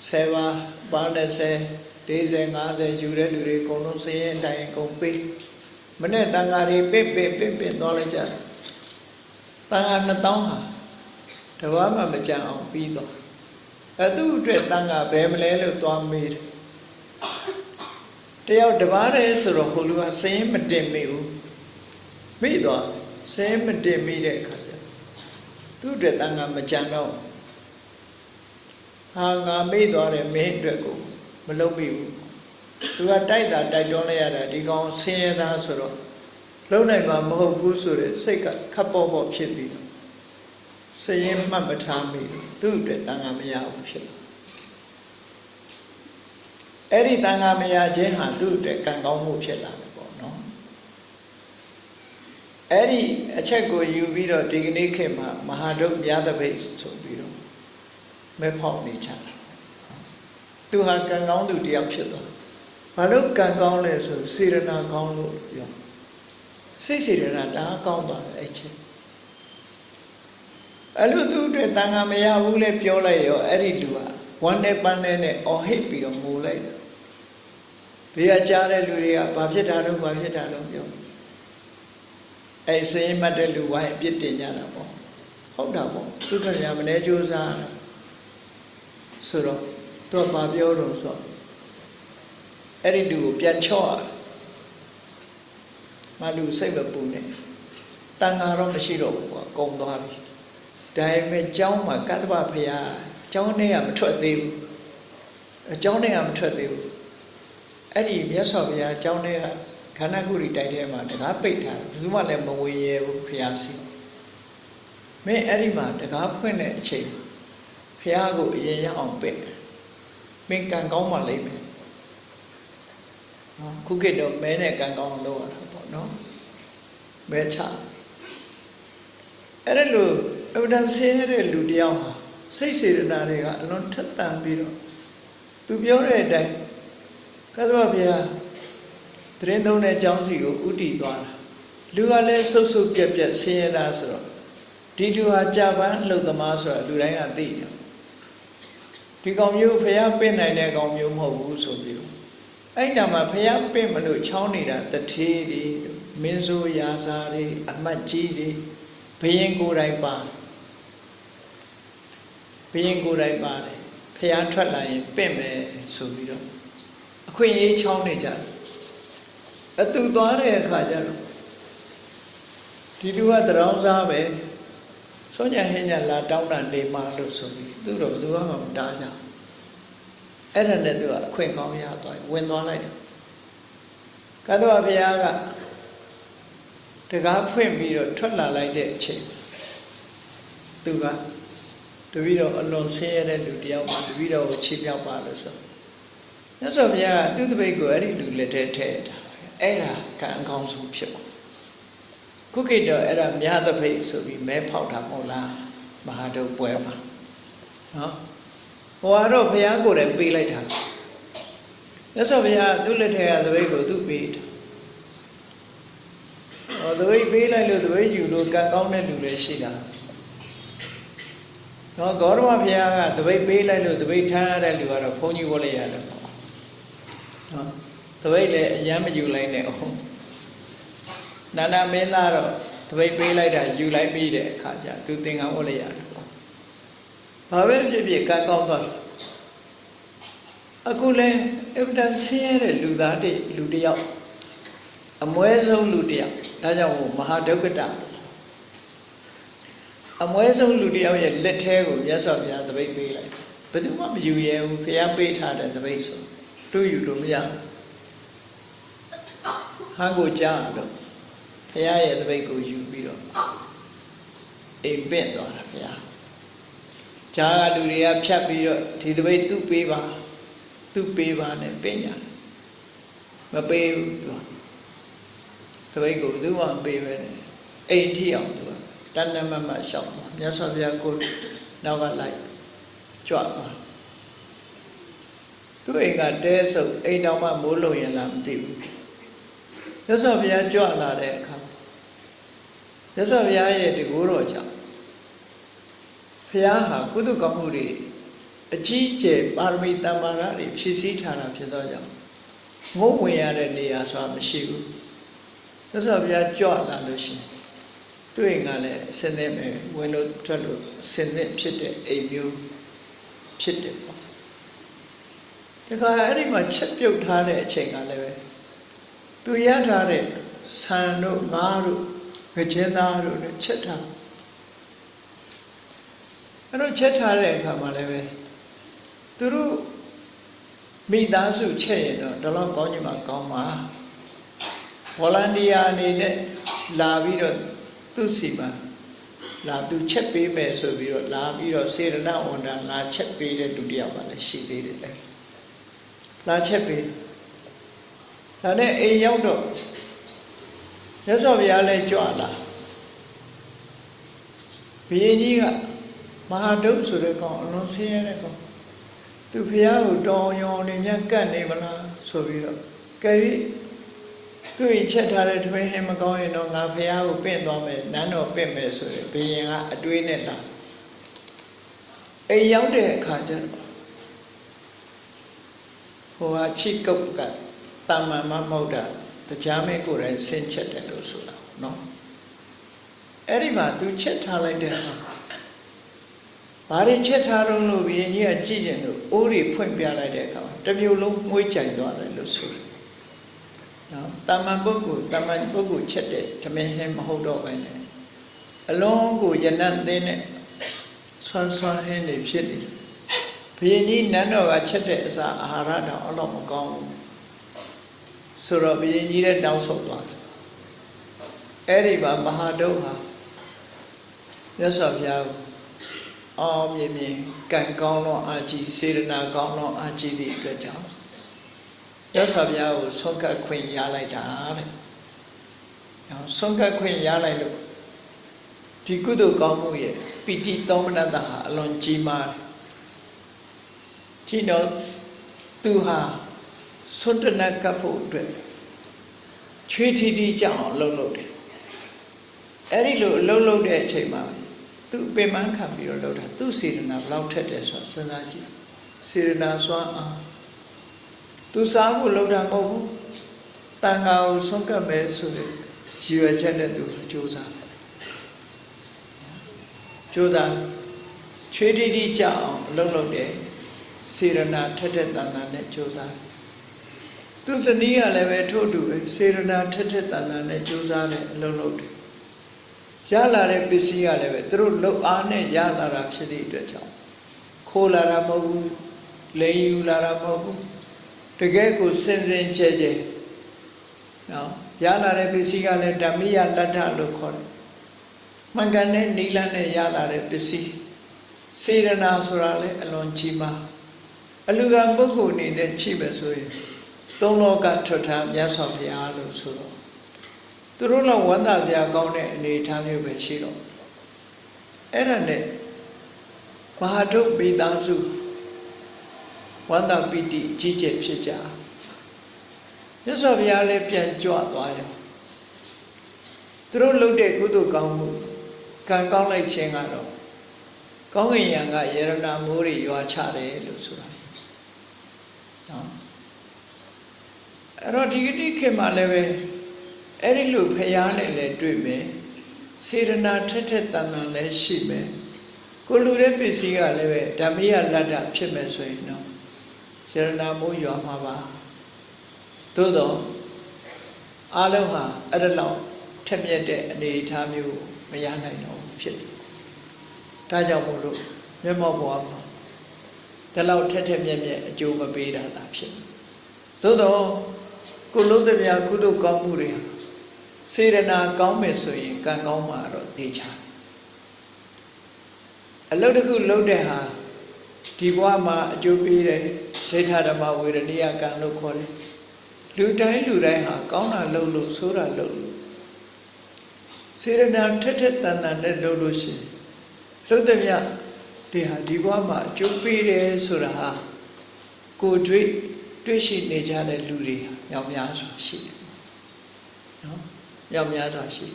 ဆယ်ပါးပါနဲ့ဆယ်40 50ယူတဲ့လူတွေအကုန်လုံးစရင်အတိုင်းအကုန်ပေးမနဲ့တန်ဃာတွေပင့်ပင့်ပင့်ပင့်သွားလိုက်ကြတယ်တန်ဃာ2000ဟာ တဘာမှမကြံအောင်ပြီးသွားအဲသူ့အတွက်တန်ဃာဘယ်မလဲလို့သွားမေးတယ်တယောက်တပားတည်းဆိုတော့ဟိုလူကစရင်မတင်မိဘူးမိသွားစရင်မတင်မိတဲ့အခါကျသူ့အတွက်တန်ဃာမကြံတော့ဟာငါမိသွားတယ်မင်းအတွက်ကိုမလုပ်မိဘူးသူကတိုက်တာတိုက်တွန်းလိုက်ရတာဒီကောင်ဆင်းရဲသားဆိုတော့လုံနိုင်မှာမဟုတ်ဘူးဆိုတဲ့စိတ်ကခပ်ပေါ့ပေါ့ဖြစ်ပြီးတော့ စရင်မှတ်မထားမိဘူးသူ့အတွက်တန်ခါမရဘူးဖြစ်တယ်အဲ့ဒီတန်ခါမရခြင်းဟာသူ့အတွက်ကံကောင်းမှုဖြစ်လာတယ်ပေါ့နော်အဲ့ဒီအချက်ကိုယူပြီးတော့ဒီကနေ့ခေတ်မှာမဟာဒုက္ခမြတ်တပိတ်ဆိုပြီးတော့မဲဖောက်နေကြတာသူဟာကံကောင်းသူတယောက်ဖြစ်သွားဘာလို့ကံကောင်းလဲဆိုစေရနာကောင်းလို့ပြောစိတ်စေရနာဒါကောင်းသွားတယ်အဲ့ချင်း အဲ့လိုသူအတွက်တန်ခါမရဘူးလဲပြောလိုက်ရောအဲ့ဒီလူကဝမ်းနဲ့ပန်းနဲ့နဲ့အော်ဟစ်ပြီးတော့ငိုလိုက်တယ်ဘေးကကြားတဲ့လူတွေကဘာဖြစ်တာလို့ဘာဖြစ်တာလို့ပြောအဲ့စင်းမှတ်တဲ့လူဝိုင်းအပြစ်တင်ကြတာပေါ့ဟုတ်တာပေါ့သူခရမနေကြိုးစားဆိုတော့သူကဘာပြောတော့ဆိုတော့အဲ့ဒီလူကိုပြန်ချော့ရမလူစိတ်မပူနဲ့တန်ဃာတော့မရှိတော့ဘူးကွာကုံသွားပြီ ဒါပေမဲ့ကျောင်းမှာကတ္တဗဖရာကျောင်းထဲကမထွက်သေးဘူးအကျောင်းထဲကမထွက်သေးဘူးအဲ့ဒီမြတ်စွာဘုရားကျောင်းထဲကခန္ဓာကုရီတိုက်ထဲမှာတကားပိတ်ထားတယ်ဘယ်သူမှလည်းမဝင်ရဘူးဖရာစီမင်းအဲ့ဒီမှာတကားဖွင့်တဲ့အချိန်ဖရာကိုအရင်ရအောင်ပိတ်မင်းကံကောင်းမှလိမ့်မယ်နော်ခုခေတ်တော့မဲနဲ့ကံကောင်းလုပ်ရတာပေါ့နော်မဲချအဲ့ဒါလို့ အဝဒန်ဆင်းရဲတဲ့လူတယောက်ဟာစိတ်စေတနာတွေကအလွန်ထက်သန်ပြီးတော့သူပြောတဲ့အတိုင်းကသဗ္ဗဘုရားတရင်သုံးတဲ့အကြောင်းစီကိုဥတည်သွားတာလူကလည်းစုပ်စုပ်ပြက်ပြက်ဆင်းရဲတာဆိုတော့ဒီလူဟာကြာပန်းလှုပ်သမားဆိုတာလူတိုင်းကသိတယ်ဒီကောင်မျိုးဖះပင့်နိုင်တဲ့ကောင်မျိုးမဟုတ်ဘူးဆိုပြီးတော့အဲ့တမှာဖះပင့်မလို့ချောင်းနေတာတထေးတွေမင်းဆိုးရာဇာတွေအမတ်ကြီးတွေဘယင်ကိုယ်တိုင်ပါ ဘယင်ကိုယ်တိုင်ပါတယ်ဖះထွက်လာရင်ပင့်မယ်ဆိုပြီးတော့အခွင့်အရေးချောင်းနေကြတယ်အတူသွားတဲ့အခါကျတော့ဒီလူကတရောင်းစားပဲစောညာဟင်းညာလာတောင်းတာနေမှလို့ဆိုပြီးသူတို့သူကမှမတားကြအဲ့ဒါနဲ့သူကအခွင့်ကောင်းရသွားဝင်သွားလိုက်တယ်ကတ္တဝဘုရားကတကားဖွင့်ပြီးတော့ထွက်လာလိုက်တဲ့အချိန်သူက တပည့်တော်အလွန်ဆင်းရဲတဲ့လူတယောက်ပါတပည့်တော်ကိုချီးမြှောက်ပါလို့ဆိုမြတ်စွာဘုရားကသူ့တပိတ်ကိုအဲ့ဒီလူလက်ထဲထည့်တာအဲ့ဒါကံအကောင်းဆုံးဖြစ်ပါခုခေတ်တော့အဲ့ဒါမြတ်တပိတ်ဆိုပြီးမဲဖောက်တာမဟုတ်လားမဟာတုပွဲမှာနော်ဟိုကတော့ဘုရားကိုယ်တိုင်ပေးလိုက်တာမြတ်စွာဘုရားသူ့လက်ထဲကတပိတ်ကိုသူ့ပေးတာဟောတပိတ်ပေးလိုက်လို့တပိတ်ယူလို့ကံကောင်းတဲ့လူလည်းရှိတာ နော်ဂေါရမဘုရားကတပိတ်ပေးလိုက်လို့တပိတ်ထားရတဲ့လူကတော့ဘုန်းကြီးဝတ်လိုက်ရတယ်ပေါ့နော်တပိတ်လည်းအယမ်းမယူလိုက်နဲ့အောင်နာနာမင်းသားတော့တပိတ်ပေးလိုက်တာယူလိုက်ပြီးတဲ့အခါကျသူသင်္ကန်းဝတ်လိုက်ရတယ်ပေါ့ဘာပဲဖြစ်ဖြစ်ကံကောင်းသွားအခုလဲအဗဒန်ဆင်းရဲတဲ့လူသားတွေလူတယောက်အမွဲဆုံးလူတယောက်ဒါကြောင့်မဟာဒုက္ခတာ အမွဲဆုံးလူတယောက်ရဲ့လက်ထဲကိုမြတ်စွာဘုရားတပိတ်ပေးလိုက်ဘယ်သူမှမယူရဲဘူးဘုရားပေးထားတဲ့တပိတ်ဆိုတို့ယူလို့မရဟန်ကိုကြားတော့ဘုရားရဲ့တပိတ်ကိုယူပြီးတော့အိမ်ပင့်သွားတာဘုရားကြားကလူတွေကဖြတ်ပြီးတော့ဒီတပိတ်သူ့ပေးပါသူ့ပေးပါနဲ့ပင့်ညာမပေးဘူးသူသပိတ်ကိုဘယ်သူမှမပေးပဲနဲ့အိမ်ထိအောင်သူက တဏ္ဍမမရှောက်သွားမြတ်စွာဘုရားကိုနောက်ကလိုက်ကြွသွားသူအိမ်ကတဲဆုပ်အိမ်တော်မှမိုးလုံရင်လားမသိဘူးမြတ်စွာဘုရားကြွလာတဲ့အခါမြတ်စွာဘုရားရဲ့တကူတော်ကြောင့်ဘုရားဟာကုသကောင်းမှုတွေအကြီးကျယ်ပါရမီတမ္မာရတွေဖြည့်ဆည်းထားတာဖြစ်သောကြောင့်ငုံဝင်ရတဲ့နေရာဆိုတာမရှိဘူးမြတ်စွာဘုရားကြွလာလို့ရှိရင် သူ့အိမ်ကလည်းအစင်းနဲ့ပဲဝင်လို့ထွက်လို့အစင်းနဲ့ဖြစ်တဲ့အိမ်မျိုးဖြစ်တယ်ပေါ့တခါအဲ့ဒီမှာချက်ပြုတ်ထားတဲ့အချိန်ကလည်းပဲသူရထားတဲ့ဆန်တို့ငါးတို့ငကျင်းသားတို့နဲ့ချက်ထားအဲ့တော့ချက်ထားတဲ့အခါမှာလည်းပဲသူတို့မိသားစုချက်ရင်တော့ဒီလောက်ကောင်းချင်မှကောင်းပါဗော်လန်တီယာအနေနဲ့လာပြီးတော့ သူ့စီမှာလာသူချက်ပေးမယ်ဆိုပြီးတော့လာပြီးတော့စေရနာဝန်တန်လာချက်ပေးတဲ့လူတစ်ယောက်ကလည်းရှိသေးတယ်လေလာချက်ပေးဒါနဲ့အိမ်ရောက်တော့ရသော်ဘုရားလည်းကြွလာဘုရင်ကြီးကမဟာဒုတ်ဆိုတဲ့ကောင်အလွန်ဆင်းရဲတဲ့ကောင်သူဖះကိုတောင်းရောင်နေမြတ်ကတ်နေမလားဆိုပြီးတော့ကဲပြီး သူ့ရင်ချက်ထားတဲ့ထွေးဟင်းမကောင်းရင်တော့ငါဖះကိုပင့်သွားမယ်နန်းတော်ပင့်မယ်ဆိုရင်ဘုရင်ကအတွေးနဲ့လာအိမ်ရောက်တဲ့အခါကျတော့ဟိုဟာချိကုတ်ကတာမန်မမဟုတ်တာတရားမဲကိုယ်တိုင်ဆင်းချက်တယ်လို့ဆိုတာနော်အဲ့ဒီမှာသူချက်ထားလိုက်တဲ့အခါဘာတွေချက်ထားတော့လို့ဘုရင်ကြီးကကြည့်ကျင်လို့အိုးတွေဖွင့်ပြလိုက်တဲ့အခါမှာတစ်မျိုးလုံးမွေးကြိုင်သွားတယ်လို့ဆိုတယ် နော်တာမန်ပုဂ္ဂိုလ်တာမန်ပုဂ္ဂိုလ်ချက်တဲ့ဓမင်းဟင်းမဟုတ်တော့ပဲနဲ့အလုံးကိုယနတ်သင်းနဲ့ဆွမ်းဆွမ်းဟင်းတွေဖြစ်နေတယ်ဘုရင်ကြီးနန်းတော်ကချက်တဲ့အစာအာဟာရတော့အတော့မကောင်းဘူးဆိုတော့ဘုရင်ကြီးလည်းတောင်းဆုတ်သွားတယ်အဲ့ဒီမှာမဟာဒုက္ခမြတ်စွာဘုရားကိုအောင်မြင်မြင်ကံကောင်းတော့အာကြီးစေရနာကောင်းတော့အာကြီးသည့်အတွက်ကြောင့် မြတ်စွာဘုရားကိုဆုံးကတ်ခွင့်ရလိုက်တာတဲ့။ဆုံးကတ်ခွင့်ရလိုက်လို့ဒီကုသိုလ်ကောင်းမှုရဲ့ပိဋိသောမနတဟာအလွန်ကြီးမားတယ်။ဒီတော့သူဟာစွန့်တနကပ်ဖို့အတွက်ချွေးထီထီကြောင်အလုပ်လုပ်တယ်။အဲ့ဒီလိုအလုပ်လုပ်တဲ့အချိန်မှာသူပင်မခံပြီးတော့လုပ်တာသူစေတနာဘလောက်ထက်တယ်ဆိုတာစဉ်းစားကြည့်စေတနာစွမ်းအား သူစားဖို့လုပ်တာမဟုတ်ဘူးတန်ခါကိုဆုံးကပ်မယ်ဆိုတဲ့ရည်ရွယ်ချက်နဲ့သူကြိုးစားတယ်ကြိုးစားချွေးတိတိကြအောင်အလုပ်လုပ်တယ်စေရနာထက်ထက်တန်တန်နဲ့ကြိုးစားသူဇနီးကလည်းပဲထို့တူပဲစေရနာထက်ထက်တန်တန်နဲ့ကြိုးစားတယ်အလုပ်လုပ်တယ်ရလာတဲ့ပစ္စည်းကလည်းပဲသူတို့လှုပ်အားနဲ့ရလာတာဖြစ်သည့်အတွက်ကြောင့်ခိုးလာတာမဟုတ်ဘူးလိန်ယူလာတာမဟုတ်ဘူး တကယ်ကိုစင်စင်ကြဲကြဲနော်ရလာတဲ့ပစ္စည်းကလည်းဓမ္မိယလတ္ထလို့ခေါ်တယ်မှန်ကန်တဲ့နိလနဲ့ရလာတဲ့ပစ္စည်းစေရနာဆိုတာလည်းအလွန်ကြီးမားအလူကံပုဂ္ဂိုလ်အနေနဲ့ချိပဲဆိုရင်သုံးလောကထွတ်ထားမြတ်စွာဘုရားလို့ဆိုတော့သူတို့တော့ဝန္တာစရာကောင်းတဲ့အနေအထားမျိုးပဲရှိတော့အဲ့ဒါနဲ့မဟာဒုပိသားစု ဝန္တာပိတိကြီးကျယ်ဖြစ်ကြမြတ်စွာဘုရားလည်းပြန်ကြွသွားရောသူတို့လုပ်တဲ့ကုသိုလ်ကောင်းမှုကံကောင်းလိုက်ခြင်းကတော့ကောင်းကင်ယံကယေရနာမိုးတွေရွာချတယ်လို့ဆိုတာနော်အဲ့တော့ဒီကနေ့ခေတ်မှာလည်းပဲအဲ့ဒီလိုဖျားနဲ့လည်းတွေ့မယ်စေရနာထက်ထက်တန်တန်လည်းရှိမယ်ကိုလူတဲ့ပစ္စည်းကလည်းပဲဓမ္မယလတ္တဖြစ်မယ်ဆိုရင်တော့စေ ရနာမိုးရွာမှာပါသို့တော့အလုံးဟာအဲ့ဒါလောက်ထက်မြက်တဲ့အနေအထားမျိုးမရနိုင်တော့ဖြစ်တယ်ဒါကြောင့်မို့လို့မျက်မှောက်ပေါ်မှာဒီလောက်ထက်ထက်မြက်မြက်အကျိုးမပေးတာသာဖြစ်သို့တော့ကိုလုံးတဲ့များကုသိုလ်ကောင်းမှုတွေစေရနာကောင်းမယ်ဆိုရင်ကံကောင်းမှာတော့သိချာအလုပ်တစ်ခုလုပ်တဲ့ဟာ ဒီဘဝမှာအကျိုးပေးတယ်ဒိဋ္ဌဓမ္မဝေရဏိယကံလို့ခေါ်တယ်လူတိုင်းလူတိုင်းဟာကောင်းတာလုပ်လို့ဆိုးတာလုပ်လို့စေရနာထက်ထက်တန်တန်နဲ့လုပ်လို့ရှိရင်လှုပ်တဲ့မြဒီဟာဒီဘဝမှာအကျိုးပေးတယ်ဆိုတာဟာကိုယ်တွေ့တွေ့ရှိနေကြတဲ့လူတွေမြောက်များစွာရှိတယ်နော်မြောက်များစွာရှိ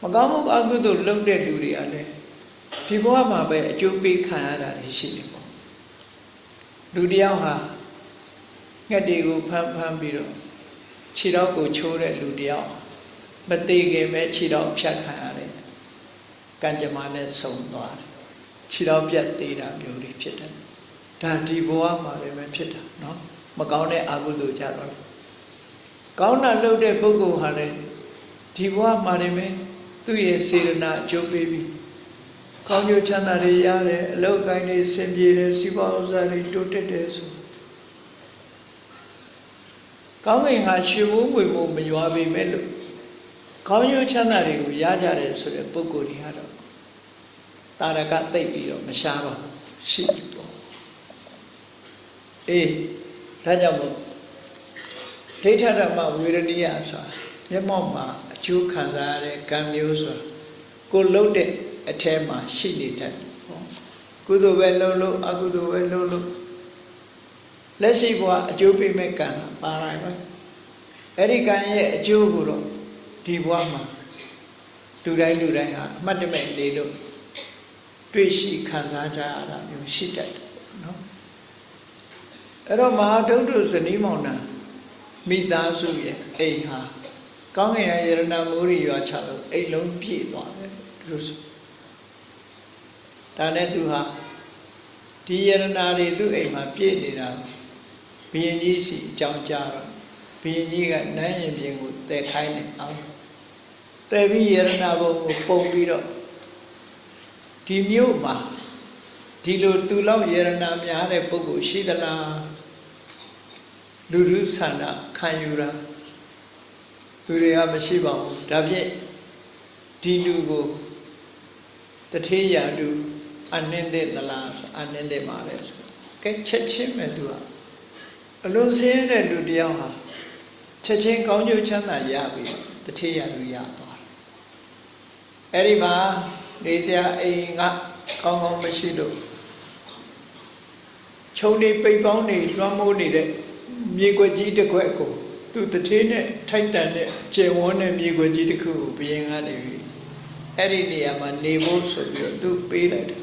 မကောင်းမှုအကုသိုလ်လုပ်တဲ့လူတွေကလည်းဒီဘဝမှာပဲအကျိုးပေးခံရတာတွေရှိတယ်ပေါ့ လူတယောက်ဟာငှက်တွေကိုဖမ်းဖမ်းပြီးတော့ခြေတော့ကိုချိုးတဲ့လူတယောက်မသေးခင်ပဲခြေတော့ဖြတ်ခံရတယ်ကံကြမ္မာနဲ့ဆုံသွားတယ်ခြေတော့ပြတ်သေးတာမျိုးတွေဖြစ်တယ်ဒါဒီဘဝမှာလည်းပဲဖြစ်တာเนาะမကောင်းတဲ့အကုသိုလ်ကြတော့ကောင်းတာလုပ်တဲ့ပုဂ္ဂိုလ်ဟာလည်းဒီဘဝမှာလည်းပဲသူ့ရဲ့စေရနာအကျိုးပေးပြီး ကောင်းကျိုးချမ်းသာတွေရတယ်အလောက်ကိုင်းတွေဆင်ပြေတယ်စီးပွားဥစ္စာတွေတိုးတက်တယ်ဆိုကောင်းကင်ကရွှေဘိုးငွေဘိုးမရွာပေမဲ့လို့ကောင်းကျိုးချမ်းသာတွေကိုရကြတယ်ဆိုတဲ့ပုဂ္ဂိုလ်တွေကတော့တာရကသိပ်ပြီးတော့မရှားပါဘူးရှိပြီပေါ့အေးဒါကြောင့်မို့ဒိဋ္ဌဓမ္မဝေရဏိယဆိုတာမျက်မှောက်မှာအကျိုးခံစားရတဲ့ကံမျိုးဆိုတာကိုလှုပ်တဲ့ အထဲမှာရှိနေတတ်တယ်ပေါ့ကုသိုလ်ပဲလှုပ်လို့အကုသိုလ်ပဲလှုပ်လို့လက်ရှိဘဝအကျိုးပေးမဲ့ကံပါလာပဲအဲ့ဒီကံရဲ့အကျိုးကိုတော့ဒီဘဝမှာလူတိုင်းလူတိုင်းဟာအမှတ်တမဲ့နေလို့တွေ့ရှိခံစားကြရတာမျိုးရှိတတ်တယ်နော်အဲ့တော့မဟာဒုဋ္ဌဇနီးမောင်နှံမိသားစုရဲ့အိမ်ဟာကောင်းကင်ရယရဏမိုးရီရွာချလို့အိမ်လုံးပြည့်သွားတယ်သူဆို ဒါနဲ့သူဟာဒီယရဏတွေသူ့အိမ်မှာပြည့်နေတာဘုရင်ကြီးစီအကြောင်းကြားတော့ဘုရင်ကြီးကနန်းရင်ပြင်ကိုတည်ခိုင်းတယ်အောင်တည်ပြီးယရဏဘုံကိုပုံပြီးတော့ဒီမြို့မှာဒီလိုသူလောက်ယရဏများတဲ့ပုဂ္ဂိုလ်ရှိသလားလူလူဆန္ဒခံယူတာလူတွေကမရှိပါဘူးဒါဖြင့်ဒီလူကိုတထေးရာလူ အနှင်းတဲ့သလားအနှင်းတဲ့ပါလေကဲချက်ချင်းမဲ့သူကအလုံးစင်းတဲ့လူတယောက်ဟာချက်ချင်းကောင်းကျိုးချမ်းသာရပြီတထေးရာလူရသွားတယ်အဲ့ဒီမှာနေစရာအိမ်ကကောင်းကောင်းမရှိလို့ခြုံနေပိတ်ပေါင်းနေလွှမ်းမိုးနေတဲ့မြေကွက်ကြီးတစ်ခွက်ကိုသူတထေးနဲ့ထိုက်တန်တဲ့ကျေဝန်းတဲ့မြေကွက်ကြီးတစ်ခုကိုဘယင်ကနေပြီးအဲ့ဒီနေရာမှာနေဖို့ဆိုပြီးတော့သူပေးလိုက်တယ်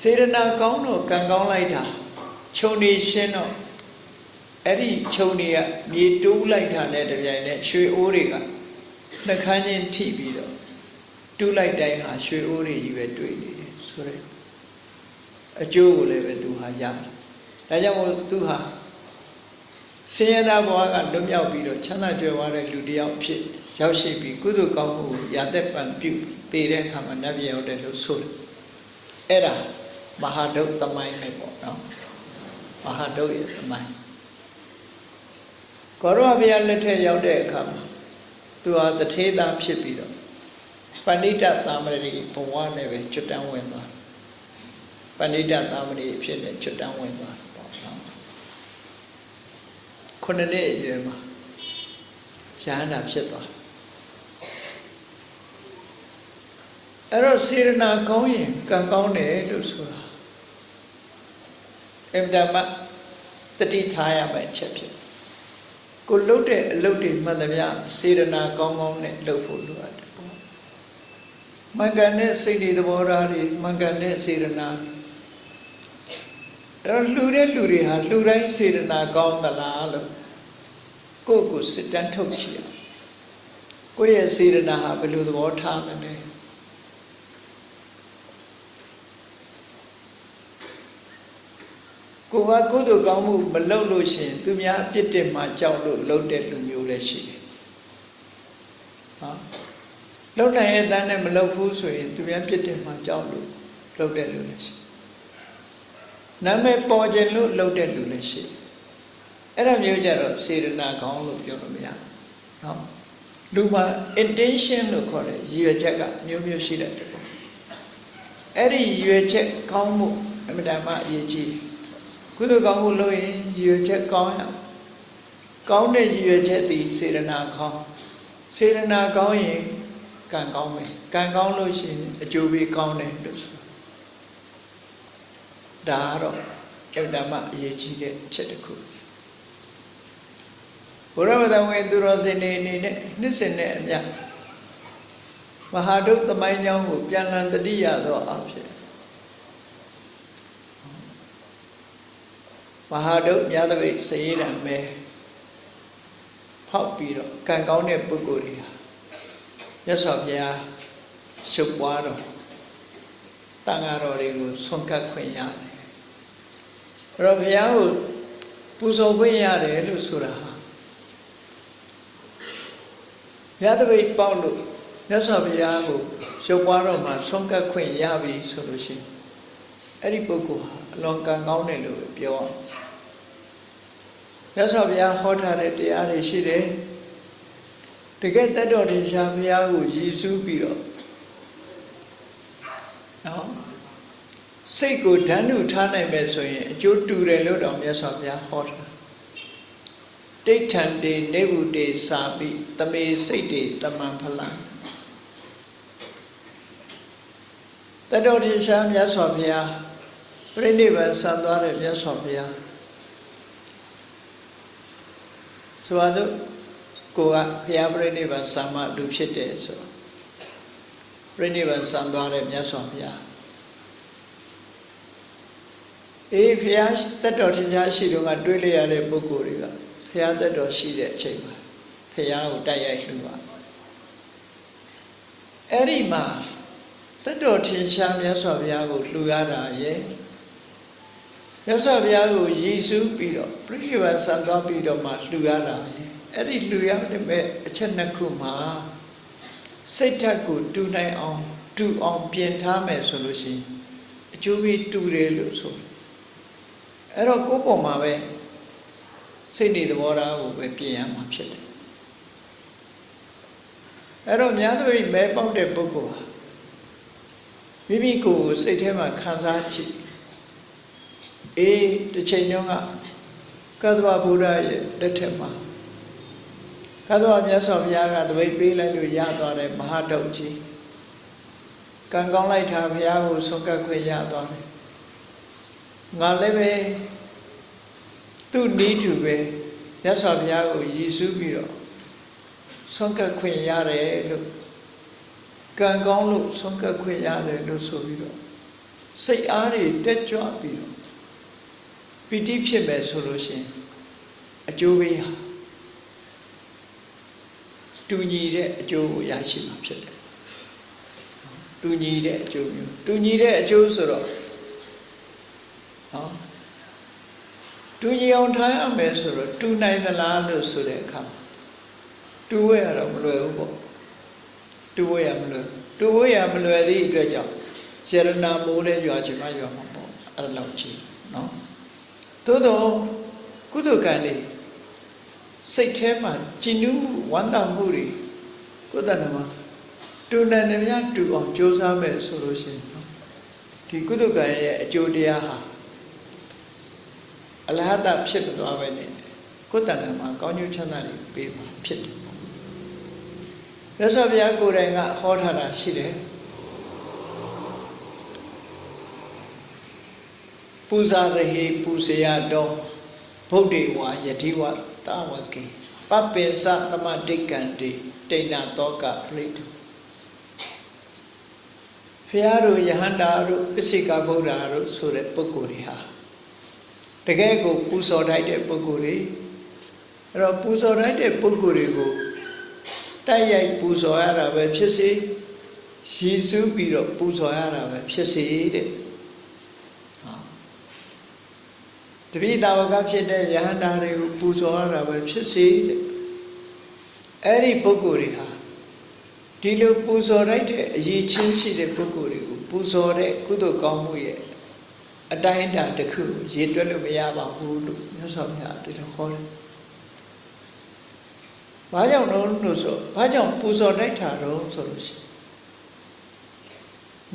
စေရနာကောင်းတော့ကံကောင်းလိုက်တာခြုံနေရှင်းတော့အဲ့ဒီခြုံနေကမြေတိုးလိုက်တာနဲ့တပြိုင်နက်ရွှေအိုးတွေကနှခမ်းချင်းထိပြီးတော့တူးလိုက်တိုင်းဟာရွှေအိုးတွေကြီးပဲတွေ့နေတယ်ဆိုရဲအကျိုးကိုလည်းပဲသူဟာရတယ်ဒါကြောင့်မို့သူဟာဆင်းရဲသားဘဝကလွတ်မြောက်ပြီးတော့ချမ်းသာကြွယ်ဝတဲ့လူတစ်ယောက်ဖြစ်ရောက်ရှိပြီးကုသိုလ်ကောင်းမှုကိုရသက်ပံပြုတည်တဲ့အခါမှာနတ်ပြည်ရောက်တယ်လို့ဆိုတယ်အဲ့ဒါ မဟာဒုတ်သမိုင်းပဲပေါ့နော်မဟာဒုတ်ရဲ့သမိုင်းကောရဝဘုရားလက်ထက်ရောက်တဲ့အခါမှာသူဟာတထေးသားဖြစ်ပြီးတော့ပဏိတသာမဏေဘဝနဲ့ပဲကျွတ်တန်းဝင်သွားပဏိတသာမဏေဖြစ်တဲ့ကျွတ်တန်းဝင်သွားပေါ့နော်ခုနှစ်နှစ်အရွယ်မှာရဟန္တာဖြစ်သွားအဲ့တော့စေရနာကောင်းရင်ကံကောင်းတယ်လို့ဆိုတာ အမြဲတမ်းတတိထားရမယ့်အချက်ဖြစ်ကိုလှုပ်တဲ့အလုပ်တွေမှန်သမျှစေရနာကောင်းကောင်းနဲ့လုပ်ဖို့လိုအပ်တယ်ပေါ့မင်္ဂန်တဲ့စိတ်တွေသဘောထားတွေမင်္ဂန်တဲ့စေရနာအဲ့တော့လှူတဲ့လူတွေဟာလှူတိုင်းစေရနာကောင်းသလားလို့ကိုယ့်ကိုစစ်တမ်းထုတ်ကြည့်ရကိုယ့်ရဲ့စေရနာဟာဘယ်လိုသဘောထားမလဲ ကိုကကုသိုလ်ကောင်းမှုမလုပ်လို့ရှိရင်သူများအပြစ်တင်မှကြောက်လို့လုပ်တဲ့လူမျိုးလည်းရှိတယ်။ဟောလုပ်နိုင်ရဲ့တန်းနဲ့မလုပ်ဘူးဆိုရင်သူများပြစ်တင်မှကြောက်လို့လုပ်တဲ့လူလည်းရှိတယ်။နာမည်ပေါ်ခြင်းလို့လုပ်တဲ့လူလည်းရှိတယ်။အဲ့ဒါမျိုးကြတော့စေရနာကောင်းလို့ပြောလို့မရဘူး။နော်။လူမှာ intention လို့ခေါ်တဲ့ရည်ရွယ်ချက်ကမျိုးမျိုးရှိတယ်ပေါ့။အဲ့ဒီရည်ရွယ်ချက်ကောင်းမှုအမှန်တမ်းအရေးကြီးတယ် ကုသိုလ်ကောင်းမှုလုပ်ရင်ရည်ရွယ်ချက်ကောင်းရကောင်းတဲ့ရည်ရွယ်ချက်သည်စေရနာကောင်းစေရနာကောင်းရင်ကံကောင်းမယ်ကံကောင်းလို့ရှိရင်အကျိုးပေးကောင်းတယ်လို့ဆိုဒါကတော့အတ္တမအရေးကြီးတဲ့အချက်တစ်ခုဘုရားမသာဝင်သူတော်စင်နေအနေနဲ့နှစ်စင်နဲ့အမြမဟာဒုသမိုင်းကြောင်းကိုပြန်လည်တတိယသောအဖြစ် မဟာဒုမြတ်တပိတ်စရေးတံမဲဖောက်ပြီးတော့ကံကောင်းတဲ့ပုဂ္ဂိုလ်တွေဟာမြတ်စွာဘုရားရှုပ်ပွားတော်တန်ဃာတော်တွေကိုဆွန့်ကပ်ခွင့်ရတယ်အဲ့တော့ဘုရားကိုပူဇော်ခွင့်ရတယ်လို့ဆိုတာဟာမြတ်တပိတ်ပေါက်လို့မြတ်စွာဘုရားကိုရှုပ်ပွားတော်မှာဆွန့်ကပ်ခွင့်ရပြီဆိုလို့ရှိရင်အဲ့ဒီပုဂ္ဂိုလ်ဟာအလွန်ကံကောင်းတယ်လို့ပြောအောင် မြတ်စွာဘုရားဟောထားတဲ့တရားတွေရှိတယ်တကယ်တတ်တော်တင်ရှားဘုရားကိုရည်စူးပြီးတော့နော်စိတ်ကိုဓာတ်နုထားနိုင်မယ်ဆိုရင်အကျိုးတူတယ်လို့တော့မြတ်စွာဘုရားဟောထားတိဋ္ဌံတေနေဗုတေစာပိတမေစိတ်တေတမံဖလံတတ်တော်တင်ရှားမြတ်စွာဘုရားပြိဋိဘံဆံသွားတဲ့မြတ်စွာဘုရား ဆိုပါစို့ကိုကဘုရားပြိဋိဘံဆံမလူဖြစ်တယ်ဆိုပြိဋိဘံဆံသွားတဲ့မြတ်စွာဘုရားအေးဘုရားတက်တော်ထင်ရှားရှိတော့ကတွေးလိုက်ရတဲ့ပုဂ္ဂိုလ်တွေကဘုရားတက်တော်ရှိတဲ့အချိန်မှာဘုရားကိုတိုက်ရိုက်လှူပါအဲ့ဒီမှာတက်တော်ထင်ရှားမြတ်စွာဘုရားကိုလှူရတာရဲ့ မြတ်စွာဘုရားကိုရည်စူးပြီးတော့ပြိဋိဘံဆံသွားပြီးတော့မှလှူရတာရဲ့အဲ့ဒီလှူရတဲ့မဲ့အချက်နှစ်ခုမှာစိတ်ဓာတ်ကိုတူနိုင်အောင်တူအောင်ပြင်ထားမယ်ဆိုလို့ရှိရင်အကျိုးကြီးတူတယ်လို့ဆိုအဲ့တော့ကိုယ်ပေါ်မှာပဲစိတ်နေသဘောထားကိုပဲပြင်ရမှာဖြစ်တယ်အဲ့တော့များသောမဲပေါက်တဲ့ပုဂ္ဂိုလ်ဟာမိမိကိုယ်ကိုစိတ်ထဲမှာခံစားကြည့် အေးတစ်ချိန်တုန်းကကသဗ္ဗဗုဒ္ဓရဲ့လက်ထက်မှာကသဗ္ဗမြတ်စွာဘုရားကတပိတ်ပေးလိုက်လို့ရသွားတဲ့မဟာတုတ်ကြီးကံကောင်းလိုက်တာဘုရားကိုဆုံးကပ်ခွင့်ရသွားတယ်ငါလည်းပဲသူ့နီးတူပဲမြတ်စွာဘုရားကိုရည်စူးပြီးတော့ဆုံးကပ်ခွင့်ရတယ်လို့ကံကောင်းလို့ဆုံးကပ်ခွင့်ရတယ်လို့ဆိုပြီးတော့စိတ်အားတွေတက်ကြွပြီးတော့ ပီတိဖြစ်မယ်ဆိုလို့ရှိရင်အကျိုးပေးဟာတူညီတဲ့အကျိုးကိုရရှိမှာဖြစ်တယ်တူညီတဲ့အကျိုးမျိုးတူညီတဲ့အကျိုးဆိုတော့ဟောတူညီအောင်ထားရမယ်ဆိုတော့တူနိုင်သလားလို့ဆိုတဲ့အခါတူဝဲရတော့မလွယ်ဘူးပေါ့တူဝဲရမလွယ်တူဝဲရမလွယ်သည့်အတွက်ကြောင့်ရတနာမိုးလဲရွာချင်မှရွာမှာပေါ့အဲ့ဒါလောက်ကြီးနော် သို့တော့ကုသကံလေးစိတ်ထဲမှာကျဉ်နှူးမှုဝမ်းသာမှုတွေကိုယ်တဏ္ဍမှာတူနေနေများတူအောင်ကြိုးစားမယ်ဆိုလို့ရှိရင်ဒီကုသကံရဲ့အကျိုးတရားဟာအလဟတဖြစ်သွားပဲနဲ့ကိုယ်တဏ္ဍမှာကောင်းကျိုးချမ်းသာတွေပေးမှာဖြစ်တယ်မြတ်စွာဘုရားကိုယ်တိုင်ကဟောထားတာရှိတယ် ပူဇာရဟိပူဇေယတော်ဗုဒ္ဓေဝါယတိဝတာဝကေပပ္ပိသသမတိကံတိတိဏတောကပရိတုဖျားတို့ယဟန္တာတို့ပစ္စိကဗုဒ္ဓတို့ဆိုတဲ့ပုဂ္ဂိုလ်တွေဟာတကယ်ကိုပူဇော်ထိုက်တဲ့ပုဂ္ဂိုလ်တွေအဲ့တော့ပူဇော်ထိုက်တဲ့ပုဂ္ဂိုလ်တွေကိုတိုက်ရိုက်ပူဇော်ရတာပဲဖြစ်စေရည်စူးပြီးတော့ပူဇော်ရတာပဲဖြစ်စေတဲ့ တပိတာဝကဖြစ်တဲ့ယဟန္တာတွေကိုပူဇော်ရတာပဲဖြစ်စေတဲ့အဲ့ဒီပုဂ္ဂိုလ်တွေဟာဒီလိုပူဇော်လိုက်တဲ့အရေးချင်းရှိတဲ့ပုဂ္ဂိုလ်တွေကိုပူဇော်တဲ့ကုသိုလ်ကောင်းမှုရဲ့အတိုင်းအတာတစ်ခုရေတွက်လို့မရပါဘူးလို့မြတ်စွာဘုရားတတော်ဟောတယ်။ဘာကြောင့်လို့လို့ဆိုဘာကြောင့်ပူဇော်လိုက်တာတော့ဆိုလို့ရှိရင်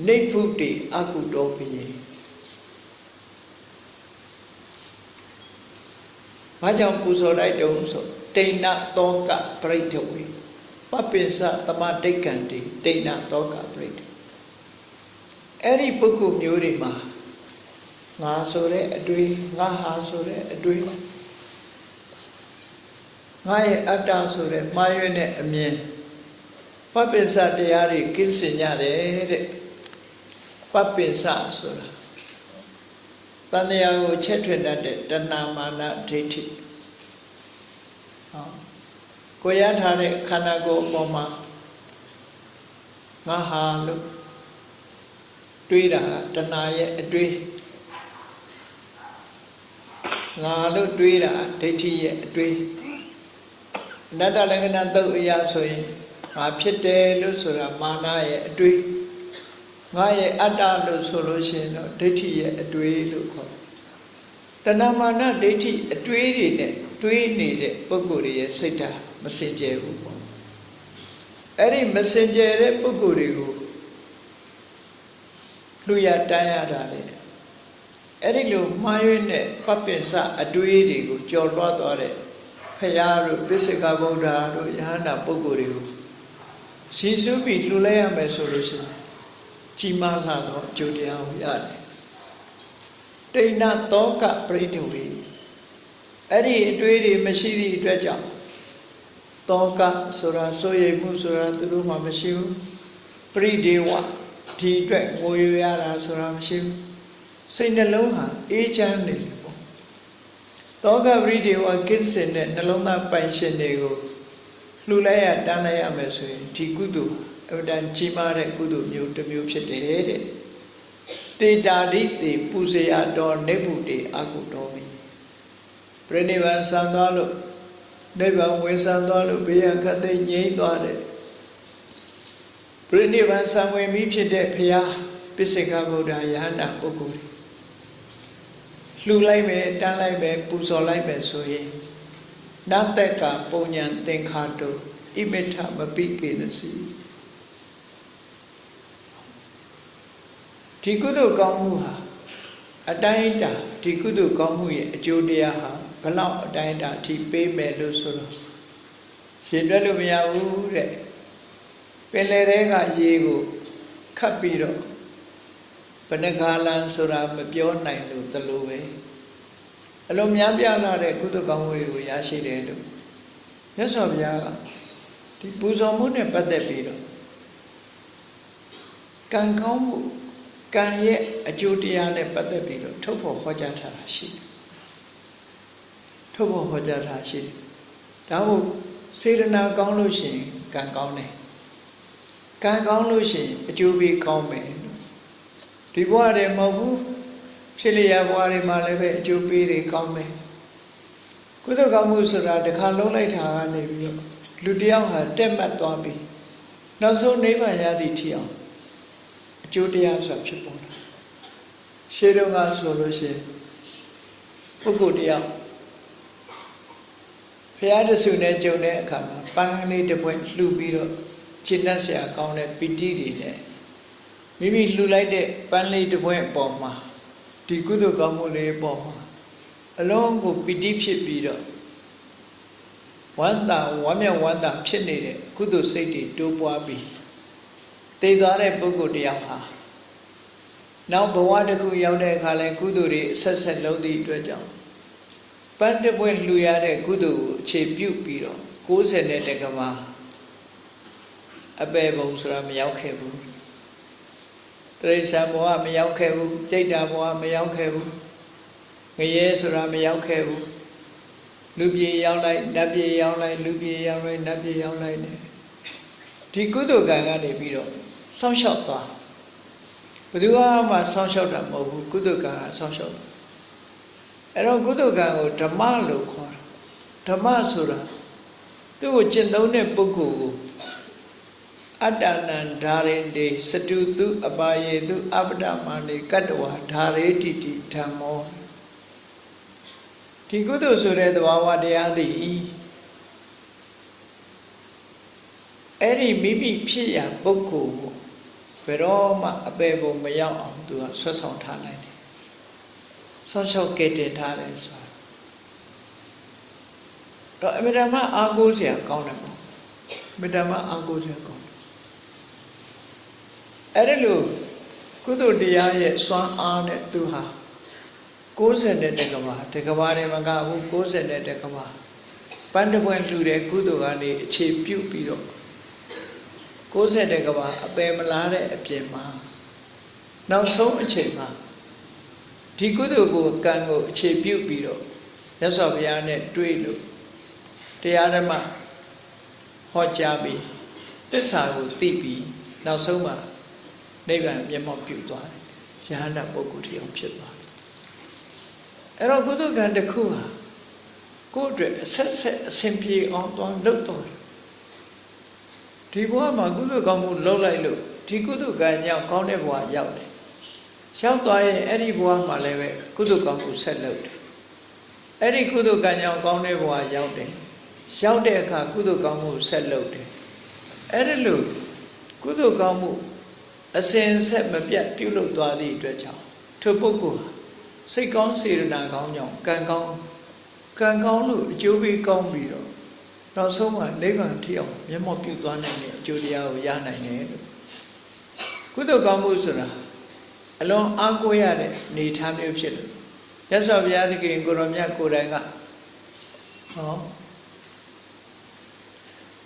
နေဖုတိအကုတောပိယ ဘာကြောင့်ပူဇော်လိုက်တုံးဆိုတိဏသောကပရိဒဝေပပိစသမဒိဋ္ဌံတိတိဏသောကပရိဒအဲ့ဒီပုဂ္ဂိုလ်မျိုးတွေမှာငါဆိုတဲ့အတွေ့ငါဟာဆိုတဲ့အတွေ့ငါရဲ့အတ္တဆိုတဲ့မှားရွံ့တဲ့အမြင်ပပိစတရားတွေကင်းစင်ကြတယ်တဲ့ပပိစဆိုတာ တန်တရားကိုချက်ထွင်တတ်တဲ့တဏမာနဒိဋ္ဌိဟောကိုရထားတဲ့ခန္ဓာကိုယ်အပေါ်မှာငါဟာလို့တွေးတာတဏရဲ့အတွေးငါလို့တွေးတာဒိဋ္ဌိရဲ့အတွေးအနတ္တလက္ခဏာသုတ်အရာဆိုရင်ငါဖြစ်တယ်လို့ဆိုတာမာနရဲ့အတွေး ငါရဲ့အတ္တလို့ဆိုလို့ရှိရင်တော့ဒိဋ္ဌိရဲ့အတွေးလို့ခေါ်တယ်တဏမာနဒိဋ္ဌိအတွေးတွေနဲ့တွေးနေတဲ့ပုဂ္ဂိုလ်တွေရဲ့စိတ်ဓာတ်မစင်ကြယ်ဘူးပေါ့အဲ့ဒီမစင်ကြယ်တဲ့ပုဂ္ဂိုလ်တွေကိုလူရတန်းရတာလေအဲ့ဒီလိုမှားရွေးတဲ့ပပင်စအတွေးတွေကိုကြော်လွှတ်သွားတဲ့ဖရာတို့ပိစိကဗုဒ္ဓတို့ယဟန္တာပုဂ္ဂိုလ်တွေကိုရှင်းစုပြီးလှူလိုက်ရမယ်ဆိုလို့ရှိရင် ကြီးမားလာတော့အကျိုးတရားကိုရတယ်တိဏသောကပရိဒဝေအဲ့ဒီအတွေးတွေမရှိသည့်အတွက်ကြောင့်သောကဆိုတာဆိုရိမ်မှုဆိုတာသူတို့မှမရှိဘူးပရိဒေဝဒီအတွက်ငိုရရတာဆိုတာမရှိဘူးစိတ်နှလုံးဟာအေးချမ်းနေတယ်ပေါ့သောကပရိဒေဝကိစ္စနဲ့နှလုံးသားပိုင်ရှင်တွေကိုလှူလိုက်ရတန်းလိုက်ရမယ်ဆိုရင်ဒီကုသိုလ် အဝတန်ကြီးမားတဲ့ကုသိုလ်မျိုးတစ်မျိုးဖြစ်တယ်တဲ့တေတာတိတေပူဇေယတော်နေဗုတေအကုတော်မိပြိနိဗ္ဗာန်ဆံသွားလို့နိဗ္ဗာန်ဝင်ဆံသွားလို့ဘေးရခတ်သိငြိမ့်သွားတယ်ပြိနိဗ္ဗာန်ဆံဝင်ပြီးဖြစ်တဲ့ဘုရားပိစိကဗုဒ္ဓယဟန္တာပုဂ္ဂိုလ်လှူလိုက်မယ်တန်းလိုက်မယ်ပူဇော်လိုက်မယ်ဆိုရင်နတ္တကပုံညာသင်္ခါတုဣမိထမပိကေနစီ ဒီကုသိုလ်ကောင်းမှုဟာအတိုင်းအတာဒီကုသိုလ်ကောင်းမှုရဲ့အကျိုးတရားဟာဘလောက်အတိုင်းအတာအထိပေးမယ်လို့ဆိုတော့ရှင်တွက်လို့မရဘူးတဲ့ပင်လယ်ထဲကရေကိုခတ်ပြီးတော့ဘဏ္ဍကာလန်ဆိုတာမပြောနိုင်လို့တလို့ပဲအလုံးများပြားလာတဲ့ကုသကောင်းမှုတွေကိုရရှိတယ်လို့မြတ်စွာဘုရားကဒီပူဇော်မှုနဲ့ပတ်သက်ပြီးတော့ကံကောင်းမှု ကံရဲ့အကျိုးတရားနဲ့ပတ်သက်ပြီးတော့ထုတ်ဖို့ဟောကြားထားတာရှိတယ်ထုတ်ဖို့ဟောကြားထားရှိတယ်ဒါမို့စေတနာကောင်းလို့ရှိရင်ကံကောင်းတယ်ကံကောင်းလို့ရှိရင်အကျိုးပေးကောင်းမယ်ဒီဘဝတည်းမဟုတ်ဘူးဖြစ်လျက်ဘဝတွေမှာလည်းပဲအကျိုးပေးတွေကောင်းမယ်ကုသကောင်းမှုဆိုတာတစ်ခါလုံးလိုက်တာကနေပြီးတော့လူတယောက်ဟာတက်မှတ်သွားပြီနောက်ဆုံးနိဗ္ဗာန်ရသည့်ထီအောင် အကျိုးတရားဆိုတာဖြစ်ပေါ်လာရှေးတုန်းကဆိုလို့ရှိရင်ပုဂ္ဂိုလ်တယောက်ဘုရားတဆူနဲ့ကြုံတဲ့အခါမှာပန်းကလေးတစ်ပွင့်လှူပြီးတော့ခြေနှက်ဆရာကောင်းတဲ့ပီတိတွေနဲ့မိမိလှူလိုက်တဲ့ပန်းလေးတစ်ပွင့်အပေါ်မှာဒီကုသိုလ်ကောင်းမှုလေးပေါ်မှာအလုံးကိုပီတိဖြစ်ပြီးတော့ဝမ်းသာဝမ်းမြောက်ဝမ်းသာဖြစ်နေတဲ့ကုသိုလ်စိတ်တွေတိုးပွားပြီး တည်သွားတဲ့ပုဂ္ဂိုလ်တယောက်ဟာနောက်ဘဝတစ်ခုရောက်တဲ့အခါလဲကုသိုလ်တွေဆက်ဆက်လုံးသည့်အတွက်ကြောင့်ပန်းတပွင့်လှူရတဲ့ကုသိုလ်ကိုအခြေပြုပြီးတော့60နဲ့တက္ကမအပေဘုံဆိုတာမရောက်ခဲ့ဘူးတရိစ္ဆာန်ဘဝမရောက်ခဲ့ဘူးတိတ်တာဘဝမရောက်ခဲ့ဘူးငရဲဆိုတာမရောက်ခဲ့ဘူးလူပြေရောက်လိုက်နတ်ပြေရောက်လိုက်လူပြေရောက်လိုက်နတ်ပြေရောက်လိုက်နေဒီကုသိုလ်ကံကနေပြီးတော့ စောင့်ရှောက်သွားဘယ်သူမှစောင့်ရှောက်တာမဟုတ်ဘူးကုသိုလ်ကံကစောင့်ရှောက်တာအဲ့တော့ကုသိုလ်ကံကိုဓမ္မလို့ခေါ်တာဓမ္မဆိုတာသူ့ကိုကျင့်သုံးတဲ့ပုဂ္ဂိုလ်ကိုအတ္တနံဓာရင်တေစတုတုအပါယေတုအပ္ပဒမန္တိကတ္တဝါဓာရေတိတိဓမ္မောဒီကုသိုလ်ဆိုတဲ့သဘာဝတရားသည်အဲ့ဒီမိမိဖြစ်ရာပုဂ္ဂိုလ်ကို ဘယ်တော့မှအပေပုံမရောက်အောင်သူကဆွတ်ဆောင်ထားနိုင်တယ်ဆောင်းလျှောက်ကဲတင်ထားတယ်ဆိုတာဒတော့အမြဲတမ်းအားကိုးစရာကောင်းတယ်ပေါ့အမြဲတမ်းအားကိုးစရာကောင်းတယ်အဲ့ဒါလို့ကုသိုလ်တရားရဲ့စွမ်းအားနဲ့သူဟာ60တဲ့တကဘာတကဘာတွေမကဘူး60တဲ့တကဘာပန်းတပွင့်လှူတဲ့ကုသိုလ်ကနေအခြေပြုပြီးတော့ 60တဲ့ကဘာအပယ်မလားတဲ့အပြင်မှာနောက်ဆုံးအချိန်မှာဒီကုသိုလ်ကိုကံကိုအခြေပြုပြီးတော့ရသော်ဘုရားနဲ့တွေ့လို့တရားဓမ္မဟောကြားပြီးတစ္ဆာကိုသိပြီးနောက်ဆုံးမှာနိဗ္ဗာန်မျက်မှောက်ပြုသွားတယ်ယဟန္တာပုဂ္ဂိုလ်တရားဖြစ်သွားတယ်အဲ့တော့ကုသကံတစ်ခုဟာကိုယ့်အတွက်အဆက်ဆက်အစဉ်ပြေအောင်သွားလုပ်တော့တယ် ဒီဘဝမှာကုသကောင်းမှုလုပ်လိုက်လို့ဒီကုသကံကြောင့်ကောင်းတဲ့ဘဝရောက်တယ်ရောက်သွားရင်အဲ့ဒီဘဝမှာလည်းပဲကုသကောင်းမှုဆက်လုပ်တယ်အဲ့ဒီကုသကံကြောင့်ကောင်းတဲ့ဘဝရောက်တယ်ရောက်တဲ့အခါကုသကောင်းမှုဆက်လုပ်တယ်အဲ့ဒီလိုကုသကောင်းမှုအစဉ်ဆက်မပြတ်ပြုလုပ်သွားသည့်အတွက်ကြောင့်ထိုပုဂ္ဂိုလ်ဟာစိတ်ကောင်းစေရနာကောင်းကြောင့်ကံကောင်းကံကောင်းလို့အကျိုးပေးကောင်းပြီးတော့ နောက်ဆုံးမှာနိဗ္ဗာန်ထိအောင်မျက်မှောက်ပြုသွားနိုင်တဲ့အကျိုးတရားကိုရနိုင်တယ်လို့ကုသိုလ်ကောင်းမှုဆိုတာအလွန်အားကိုးရတဲ့နေထားမျိုးဖြစ်လို့ရသော်ဘုရားသခင်ကိုရောမြတ်ကိုယ်တိုင်ကဟော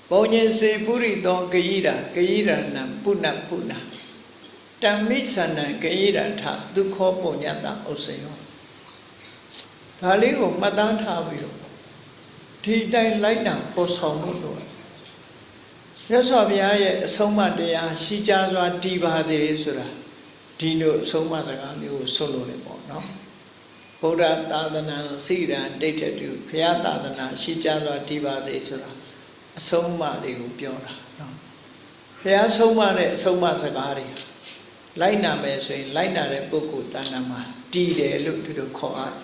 ဘုံညင်စေပုရိသောဂယိရာဂယိရဏံပုဏ္ဏပုဏ္ဏတမ္မိသန္နံဂယိရထဒုက္ခပုညတဥစ္စေယောဒါလေးကိုမှတ်သားထားပြီးတော့ ဒီတိုင်းလိုက်တံပေါ်ဆောင်မှုတော့ရသော်ဘုရားရဲ့အဆုံးအမတရားရှိကြစွာတည်ပါစေဆိုတာဒီလိုအဆုံးအမစကားမျိုးကိုဆွလို့လေပေါ့နော်ဗုဒ္ဓသာသနာစိရန်ဒိဋ္ဌတုဘုရားသာသနာရှိကြစွာတည်ပါစေဆိုတာအဆုံးအမတွေကိုပြောတာနော်ဘုရားဆုံးမတဲ့အဆုံးအမစကားတွေလိုက်နာမယ်ဆိုရင်လိုက်နာတဲ့ပုဂ္ဂိုလ်တဏ္ဍာမှာတည်တယ်လို့ဒီလိုခေါ်ရတယ်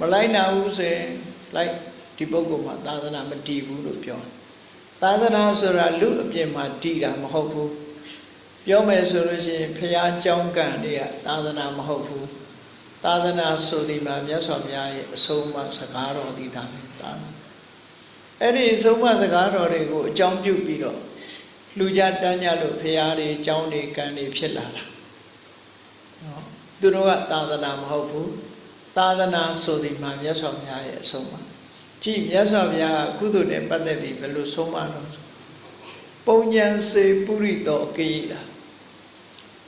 မလိုက်နာဘူးဆိုရင်လိုက် ဒီပုဂ္ဂိုလ်မှာသာသနာမတည်ဘူးလို့ပြောသာသနာဆိုတာလူအပြင်မှာတည်တာမဟုတ်ဘူးပြောမယ်ဆိုလို့ရှိရင်ဖရာကြောင်းကံတွေကသာသနာမဟုတ်ဘူးသာသနာဆိုဒီမှာမြတ်စွာဘုရားရဲ့အဆုံးအမစကားတော်ဒီသာသာအဲ့ဒီအဆုံးအမစကားတော်တွေကိုအကြောင်းပြုပြီးတော့လူကြတန်းကြလို့ဖရာတွေကြောင်းတွေကံတွေဖြစ်လာတာနော်သူတို့ကသာသနာမဟုတ်ဘူးသာသနာဆိုဒီမှာမြတ်စွာဘုရားရဲ့အဆုံးအမ ကြည့်မြတ်စွာဘုရားကုသိုလ်နဲ့ပတ်သက်ပြီးဘယ်လိုဆုံးမတော့ပုံညံစေပုရိသောကိတာ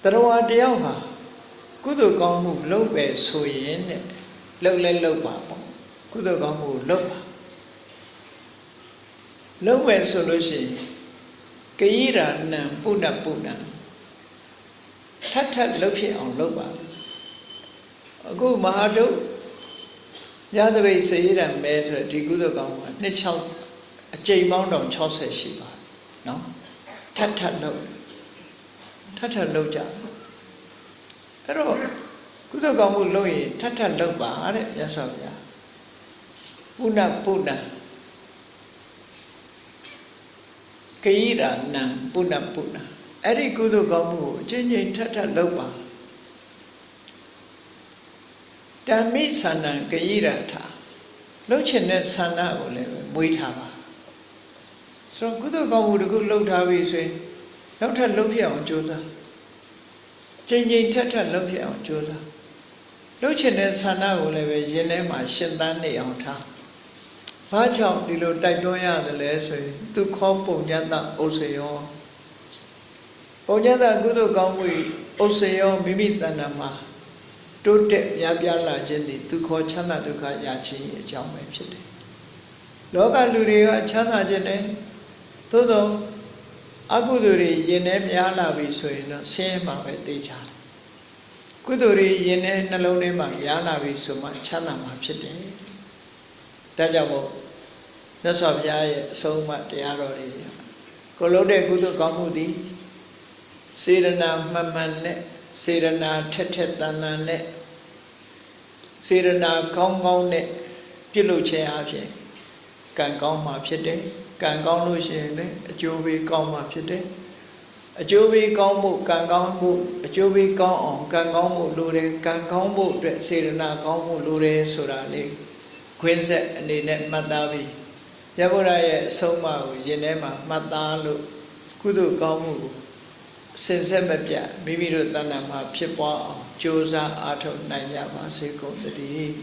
တရားတယောက်ဟာကုသိုလ်ကောင်းမှုလုပ်ပဲဆိုရင်တဲ့လုပ်လဲလုပ်ပါပေါ့ကုသိုလ်ကောင်းမှုလုပ်ပါလုပ်ပဲဆိုလို့ရှိရင်ကယိရာနံပုဏ္ဏပုဏ္ဏထပ်ထပ်လှုပ်ဖြစ်အောင်လုပ်ပါအခုမဟာတု ညသပိတ်စေရံမဲဆိုဒီကုသိုလ်ကောင်းကနှစ်6အကြိမ်ပေါင်းတော့60ရှိပါတယ်နော်ထပ်ထပ်လှုပ်ထပ်ထပ်လှုပ်ကြအဲ့တော့ကုသိုလ်ကောင်းမှုလုပ်ရင်ထပ်ထပ်လှုပ်ပါတဲ့ရသော်ဗျာပုဏ္ဏပုဏ္ဏကယိရာနံပုဏ္ဏပုဏ္ဏအဲ့ဒီကုသိုလ်ကောင်းမှုကိုအချင်းချင်းထပ်ထပ်လုပ်ပါ တမ္မိသန္နံကယိရထလှုပ်ချင်တဲ့ဆန္ဒကိုလည်းမွေးထားပါဆိုတော့ကုသိုလ်ကောင်းမှုတစ်ခုလှုပ်ထားပြီဆိုရင်နောက်ထပ်လှုပ်ဖြစ်အောင်ကြိုးစားချိန်ချိန်ထပ်ထပ်လှုပ်ဖြစ်အောင်ကြိုးစားလှုပ်ချင်တဲ့ဆန္ဒကိုလည်းပဲရင်ထဲမှာရှင်းသန်းနေအောင်ထားဘာကြောင့်ဒီလိုတိုက်တွန်းရတယ်လဲဆိုရင်သူခောပုံညတဥစ္စေယောပုံညတကုသိုလ်ကောင်းမှုဥစ္စေယောမိမိတဏ္ဍာမှာ တိုးတက်များပြားလာခြင်းသည်သူခေါ်ချမ်းသာဒုက္ခရခြင်းအကြောင်းပဲဖြစ်တယ်လောကလူတွေကချမ်းသာခြင်းနဲ့သို့သောအကုသိုလ်တွေယင်ထဲများလာပြီဆိုရင်တော့ဆင်းရဲမှာပဲသိကြတယ်ကုသိုလ်တွေယင်ထဲနှလုံးထဲမှာများလာပြီဆိုမှချမ်းသာမှာဖြစ်တယ်ဒါကြောင့်မို့မြတ်စွာဘုရားရဲ့အဆုံးအမတရားတော်တွေကိုလုံးတဲ့ကုသိုလ်ကောင်းမှုသည်စေရနာမှန်မှန်နဲ့ စေရနာထက်ထက်တန်တန်နဲ့စေရနာကောင်းကောင်းနဲ့ပြုလုပ်ခြင်းအပြင်ကံကောင်းမှာဖြစ်တယ်ကံကောင်းလို့ရှိရင်လည်းအကျိုးပေးကောင်းမှာဖြစ်တယ်အကျိုးပေးကောင်းမှုကံကောင်းမှုအကျိုးပေးကောင်းအောင်ကံကောင်းမှုလိုတယ်ကံကောင်းမှုအတွက်စေရနာကောင်းမှုလိုတယ်ဆိုတာလေးခွင်းဆက်အနေနဲ့မှတ်သားပြီးရဗုဒ္ဓရဲ့အဆုံးအမကိုယင်ထဲမှာမှတ်သားလို့ကုသိုလ်ကောင်းမှုကို စင်ဆက်မပြတ်မိမိတို့တဏ္ဍာမှာဖြစ်ပွားအောင်ကြိုးစားအားထုတ်နိုင်ကြပါစေကုန်သတည်း